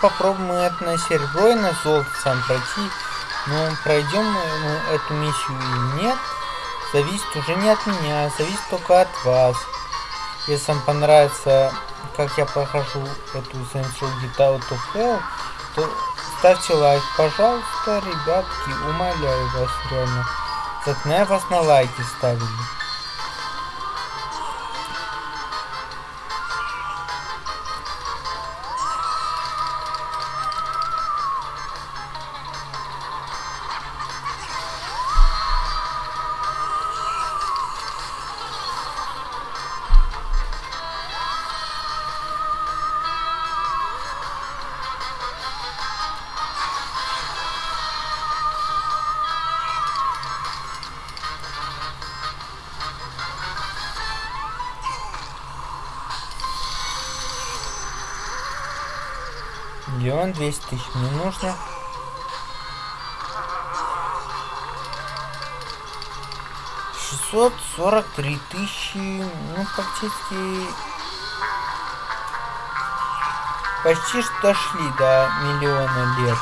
Попробуем это на серебро и на золото сам пройти. Но пройдем мы эту миссию или нет, зависит уже не от меня, а зависит только от вас. Если вам понравится, как я прохожу эту Saints Row Get Out of Hell, то ставьте лайк, пожалуйста, ребятки, умоляю вас реально. Заклинаю вас на лайки ставили. Миллион двести тысяч мне нужно. Шестьсот сорок три тысячи, ну практически почти что дошли до миллиона лет.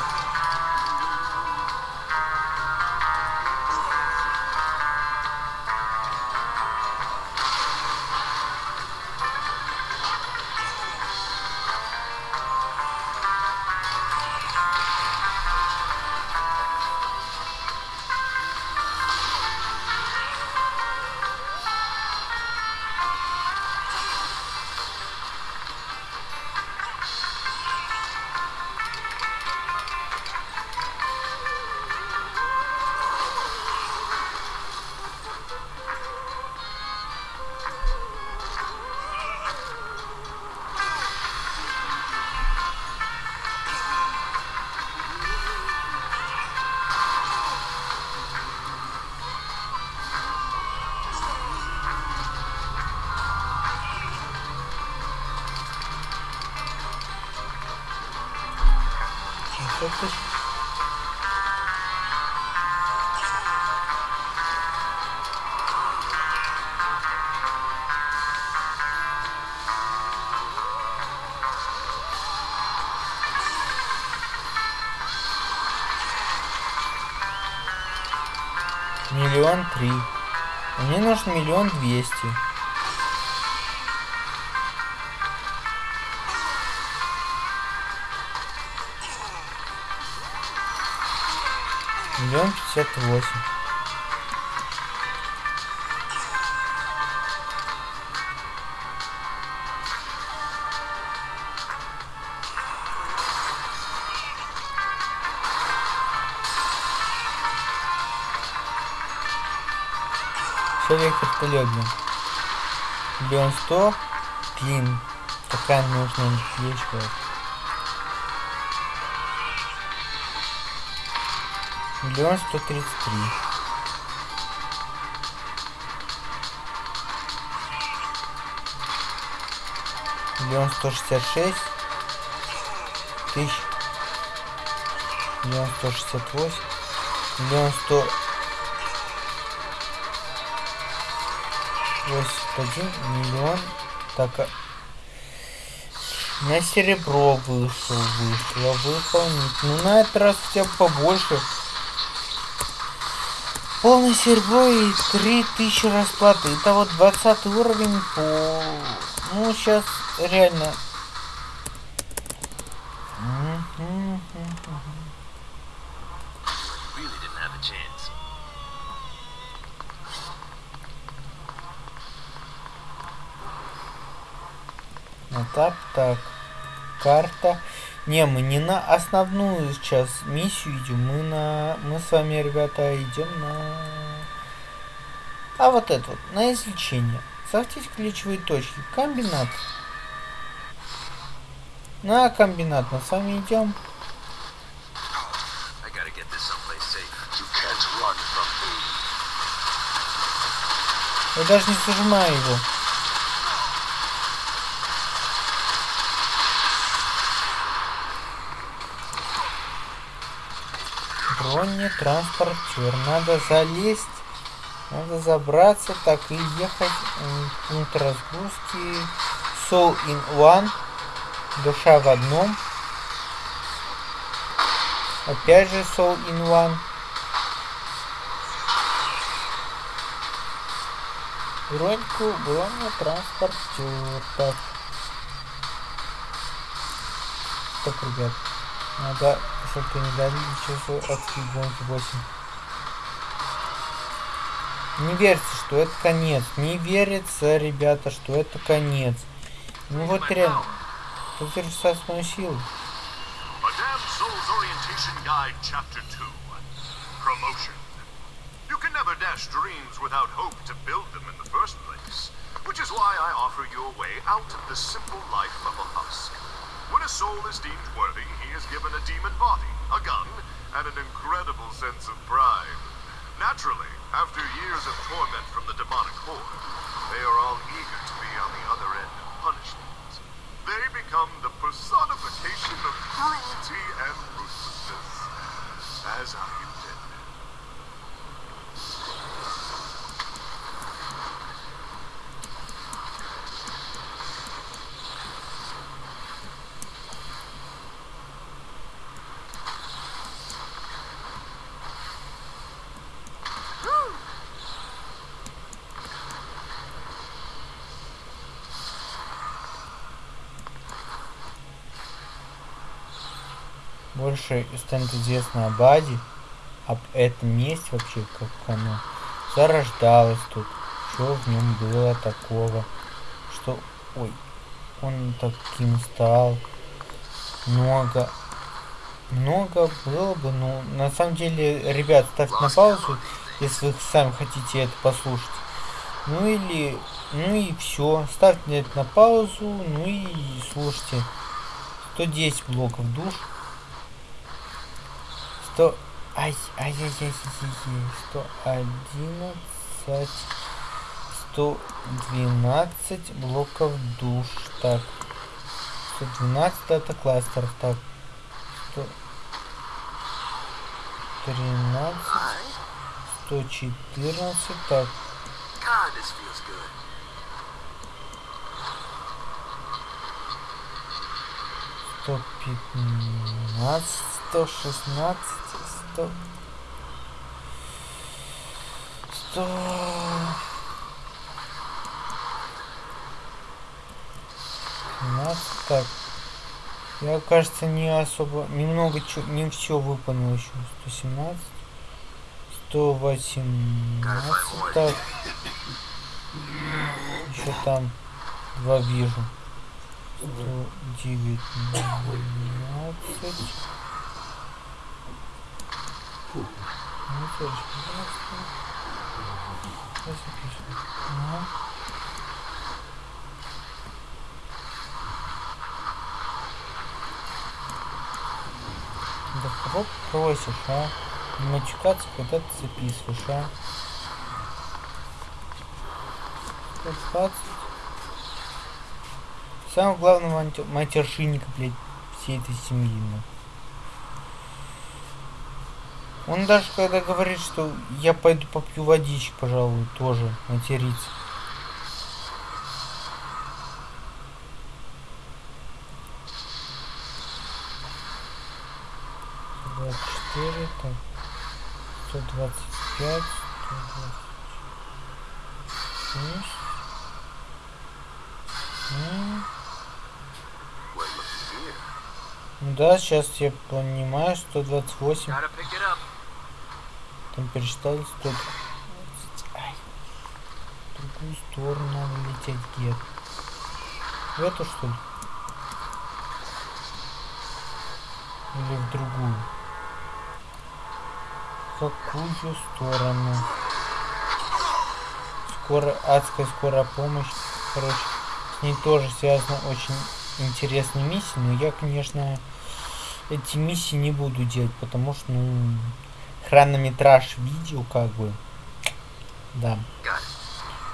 А нужно миллион двести. Миллион пятьдесят восемь. Блин. Миллион сто. Блин, какая нужная вот. Миллион сто тридцать три. Миллион сто шестьдесят шесть. Тысяч. Миллион сто шестьдесят восемь. Миллион сто восемьдесят один. Миллион. Так, а... На серебро вышел, вышло, выполнить. Ну на этот раз хотя бы побольше. Полное серебро и 3000 расплаты. Это вот 20 уровень по... Ну, сейчас реально... Мгм. Really didn't have a chance. Ну так, так. Карта. Не, мы не на основную сейчас миссию идем. Мы на. Мы с вами, ребята, идем на. А вот это вот, на излечение. Захватить ключевые точки. Комбинат. На комбинат мы с вами идем. Я даже не зажимаю его. Бронетранспортер. Надо залезть. Надо забраться, так и ехать пункт разгрузки. Soul in one. Душа в одном. Опять же Soul in one. Броньку, бронетранспортер. Так. Так, ребят. Надо, чтобы не дали часу от гонки 8. Не верьте, что это конец. Не верится, ребята, что это конец. Ну вот реально. Силу. Orientation Guide, Chapter 2. Promotion. You can never dash dreams without hope to build them in the first place. Which is why I offer you a way out of the simple life of a husk. When a soul is deemed worthy, he is given a demon body, a gun, and an incredible sense of pride. Naturally, after years of torment from the demonic horde, they are all eager to be on the other end of punishment. They become the personification of cruelty and ruthlessness, as I больше станет известно об Аде, об этом месте вообще, как оно зарождалось тут, что в нем было такого, что, ой, он таким стал, много, много было бы, ну, на самом деле, ребят, ставьте на паузу, если вы сами хотите это послушать, ну или, ну и все, ставьте это на паузу, ну и слушайте, 110 блоков душ, 100... Ай, ай, ай, ай, ай, ай, ай, 111, 112 блоков душ. Так, 112 это кластеров. Так, 113, 114, так, сто пятнадцать, сто шестнадцать, сто... Сто... Пятнадцать, так. Я, кажется, не особо, немного, не все выполнил еще. 117, 118, так. Еще там два вижу. 119. Ну, то есть, пожалуйста. Сейчас я пишу. Ага. Да кого просишь, а? Не матюкаться, когда ты записываешь, а? 120. Самого главного мати- матершинника, блядь, всей этой семьи, ну. Он даже когда говорит, что я пойду попью водички, пожалуй, тоже матерится. Четыре, так, сто двадцать пять, сто двадцать да, сейчас я понимаю, 128. Там пересчитали 120. Ай. В другую сторону надо лететь где В эту что ли? Или в другую? В какую сторону? Скоро, адская скорая помощь. Короче, с ней тоже связана очень интересная миссия, но я, конечно, эти миссии не буду делать, потому что, ну, хронометраж видео, как бы, да,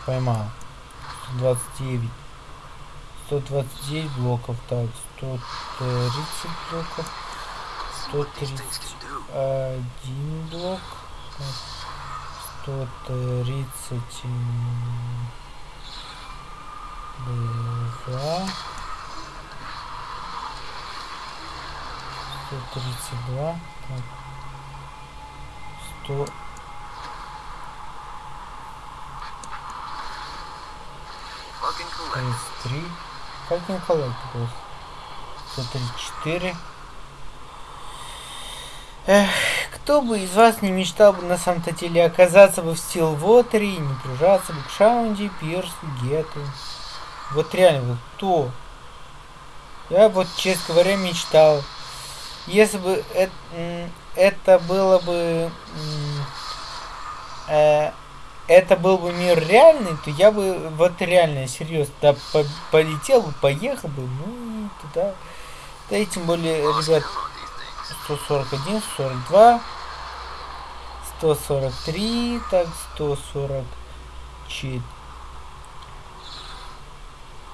поймал. 129. 129 блоков, так, 130 блоков, What these things can do. 1 блок, так, 130 м, два, 132, так, 100, Plug and collect. 33. Как не коллеги просто? 134. Эх, кто бы из вас не мечтал бы на самом-то деле оказаться бы в Стилвотере и не прижаться бы к Шаунди, Пирсу, Гету. Вот реально, вот кто? Я вот, честно говоря, мечтал. Если бы это, это было бы... э, это был бы мир реальный, то я бы вот реально, серьезно, да, по- полетел бы, поехал бы, ну, туда. Да и тем более, ребят, count on these things. 141, 142, 143, так, 144.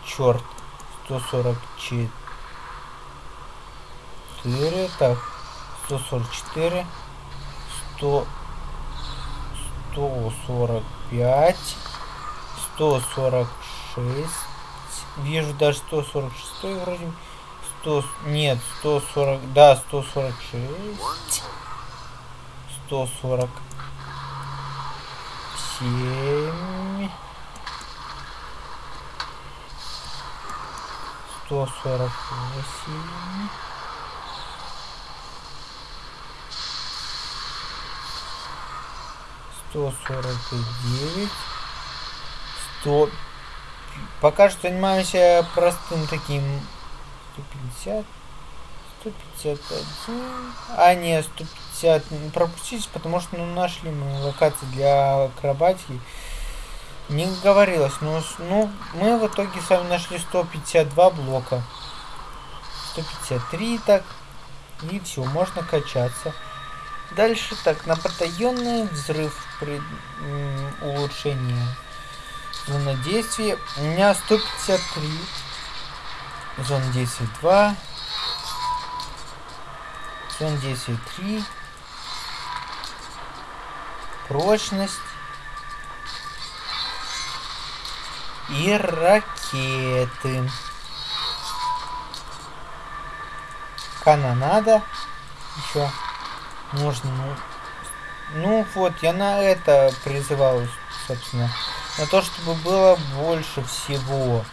Черт, 144. Так, 144, 100, 145, 146. Вижу даже 146 вроде. 100, нет, 140, да, 146. One 147. 148. Сто сорок девять. Сто. Пока что занимаемся простым таким. Сто пятьдесят. 151. А, не, 150. не Пропустите, потому что ну, нашли мы локации для акробатики. Не говорилось, но ну, мы в итоге с вами нашли 152 блока. 153 так. И все, можно качаться. Дальше так, на батальонный взрыв при м, улучшение зона действия. У меня 153. Зона действия 2. Зона действия 3. Прочность. И ракеты. Канонада. Еще можно, ну, ну вот, я на это призывал, собственно. На то, чтобы было больше всего.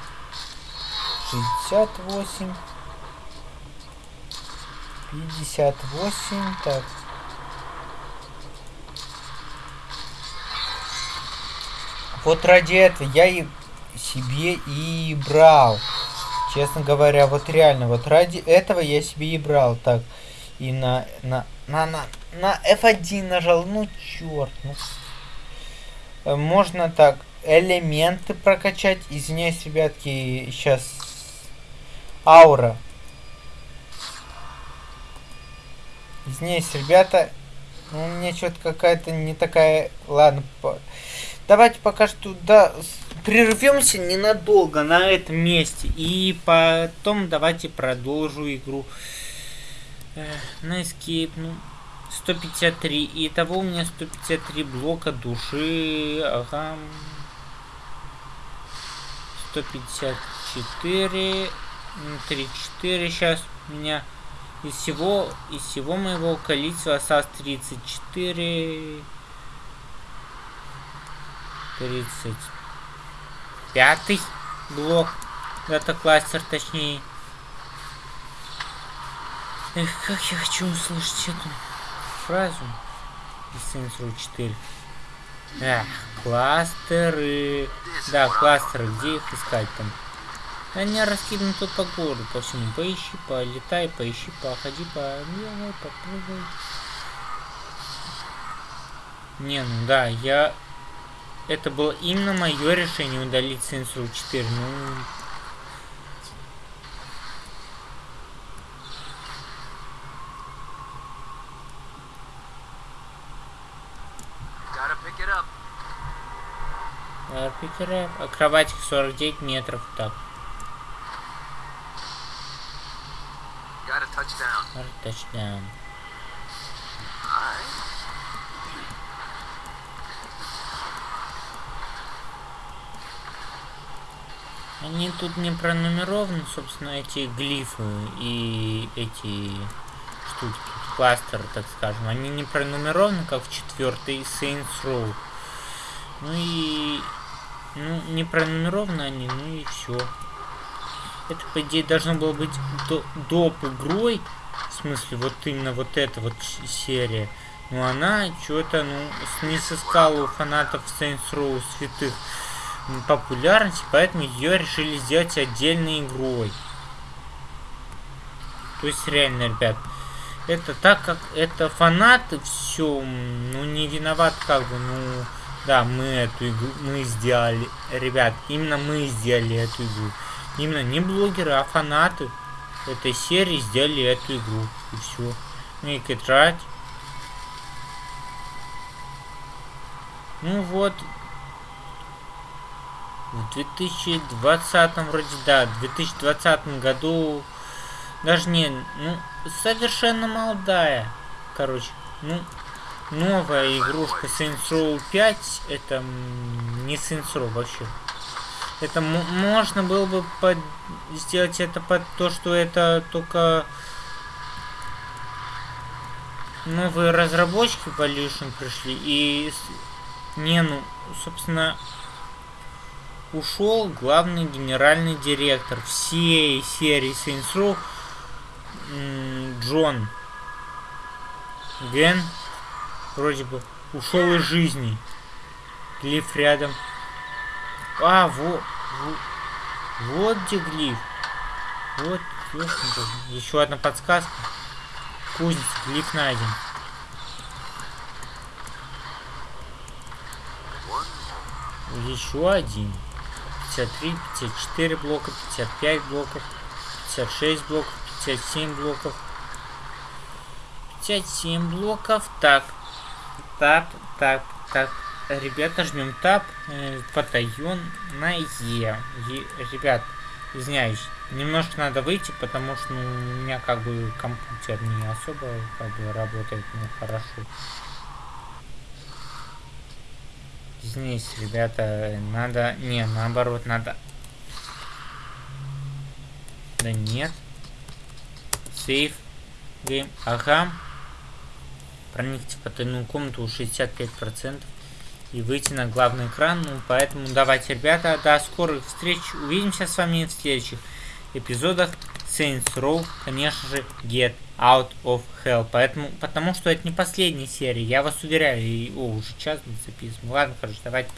68. 58. Так. Вот ради этого я и себе и брал. Честно говоря, вот реально, вот ради этого я себе и брал. Так, и на, на, на, на, на F1 нажал, ну черт, ну. Э, Можно так, элементы прокачать. Извиняюсь, ребятки, сейчас аура. Извиняюсь, ребята, ну, у меня что-то какая-то не такая... Ладно, по- давайте пока что да, прервемся ненадолго на этом месте. И потом давайте продолжу игру. Э, на escape, ну, 153. Итого у меня 153 блока души. Ага. 154. м, 34 сейчас у меня. Из всего, из всего моего количества осталось 34. 35 блок. Дата-кластер точнее. Эх, как я хочу услышать эту фразу из Saints Row 4. Эх, кластеры. Да, кластеры, где их искать там? Они раскиданы тут по городу, по всему. Поищи, полетай, поищи, походи, побегай, попрыгай. Не, ну да, я... Это было именно мое решение удалить Saints Row 4. Ну, Арпикера, акробатик 49 метров, так, Gotta touch down. тачдаун. Alright. Они тут не пронумерованы, собственно, эти глифы и эти штуки, тут кластеры, так скажем. Они не пронумерованы, как в четвертой Saints Row. Ну и... Ну, не пронумерованы они, ну и все. Это, по идее, должно было быть до, доп игрой. В смысле, вот именно вот эта вот серия. Но она что-то, ну, не сыскала у фанатов Saints Row святых популярности, поэтому ее решили сделать отдельной игрой. То есть реально, ребят, это так как это фанаты все, ну не виноват как бы, ну да, мы эту игру мы сделали, ребят, именно мы сделали эту игру. Именно не блогеры, а фанаты этой серии сделали эту игру. И все. Ну и играть. Ну вот, в 2020 вроде да, в 2020 году даже не, ну совершенно молодая, короче, ну новая игрушка Saints Row 5, это не Saints Row вообще. Это можно было бы под- сделать это под то, что это только новые разработчики в Evolution пришли и не ну собственно ушел главный генеральный директор всей серии Saints Row Джон Ген вроде бы ушел из жизни. Глиф рядом. А, вот, вот, где глиф. Вот. Еще одна подсказка. Кузница, глиф найден. Еще один. 53, 54 блока, 55 блоков, 56 блоков, 57 блоков. 57 блоков. Так. Тап, так, так. Ребята, жмем тап. Э, на Е. Е. Ребят, извиняюсь. Немножко надо выйти, потому что ну, у меня как бы компьютер не особо как бы работает ну, хорошо. Извините, ребята, надо... Не, наоборот, надо... Да нет. Сейф. Гейм. Ага. Проникните в потайную комнату 65% и выйти на главный экран. Ну, поэтому давайте, ребята, до скорых встреч. Увидимся с вами в следующих эпизодах Saints Row, конечно же, Get Out of Hell. Поэтому, потому что это не последняя серия, я вас уверяю. И, о, уже час записываем. Ладно, короче, давайте.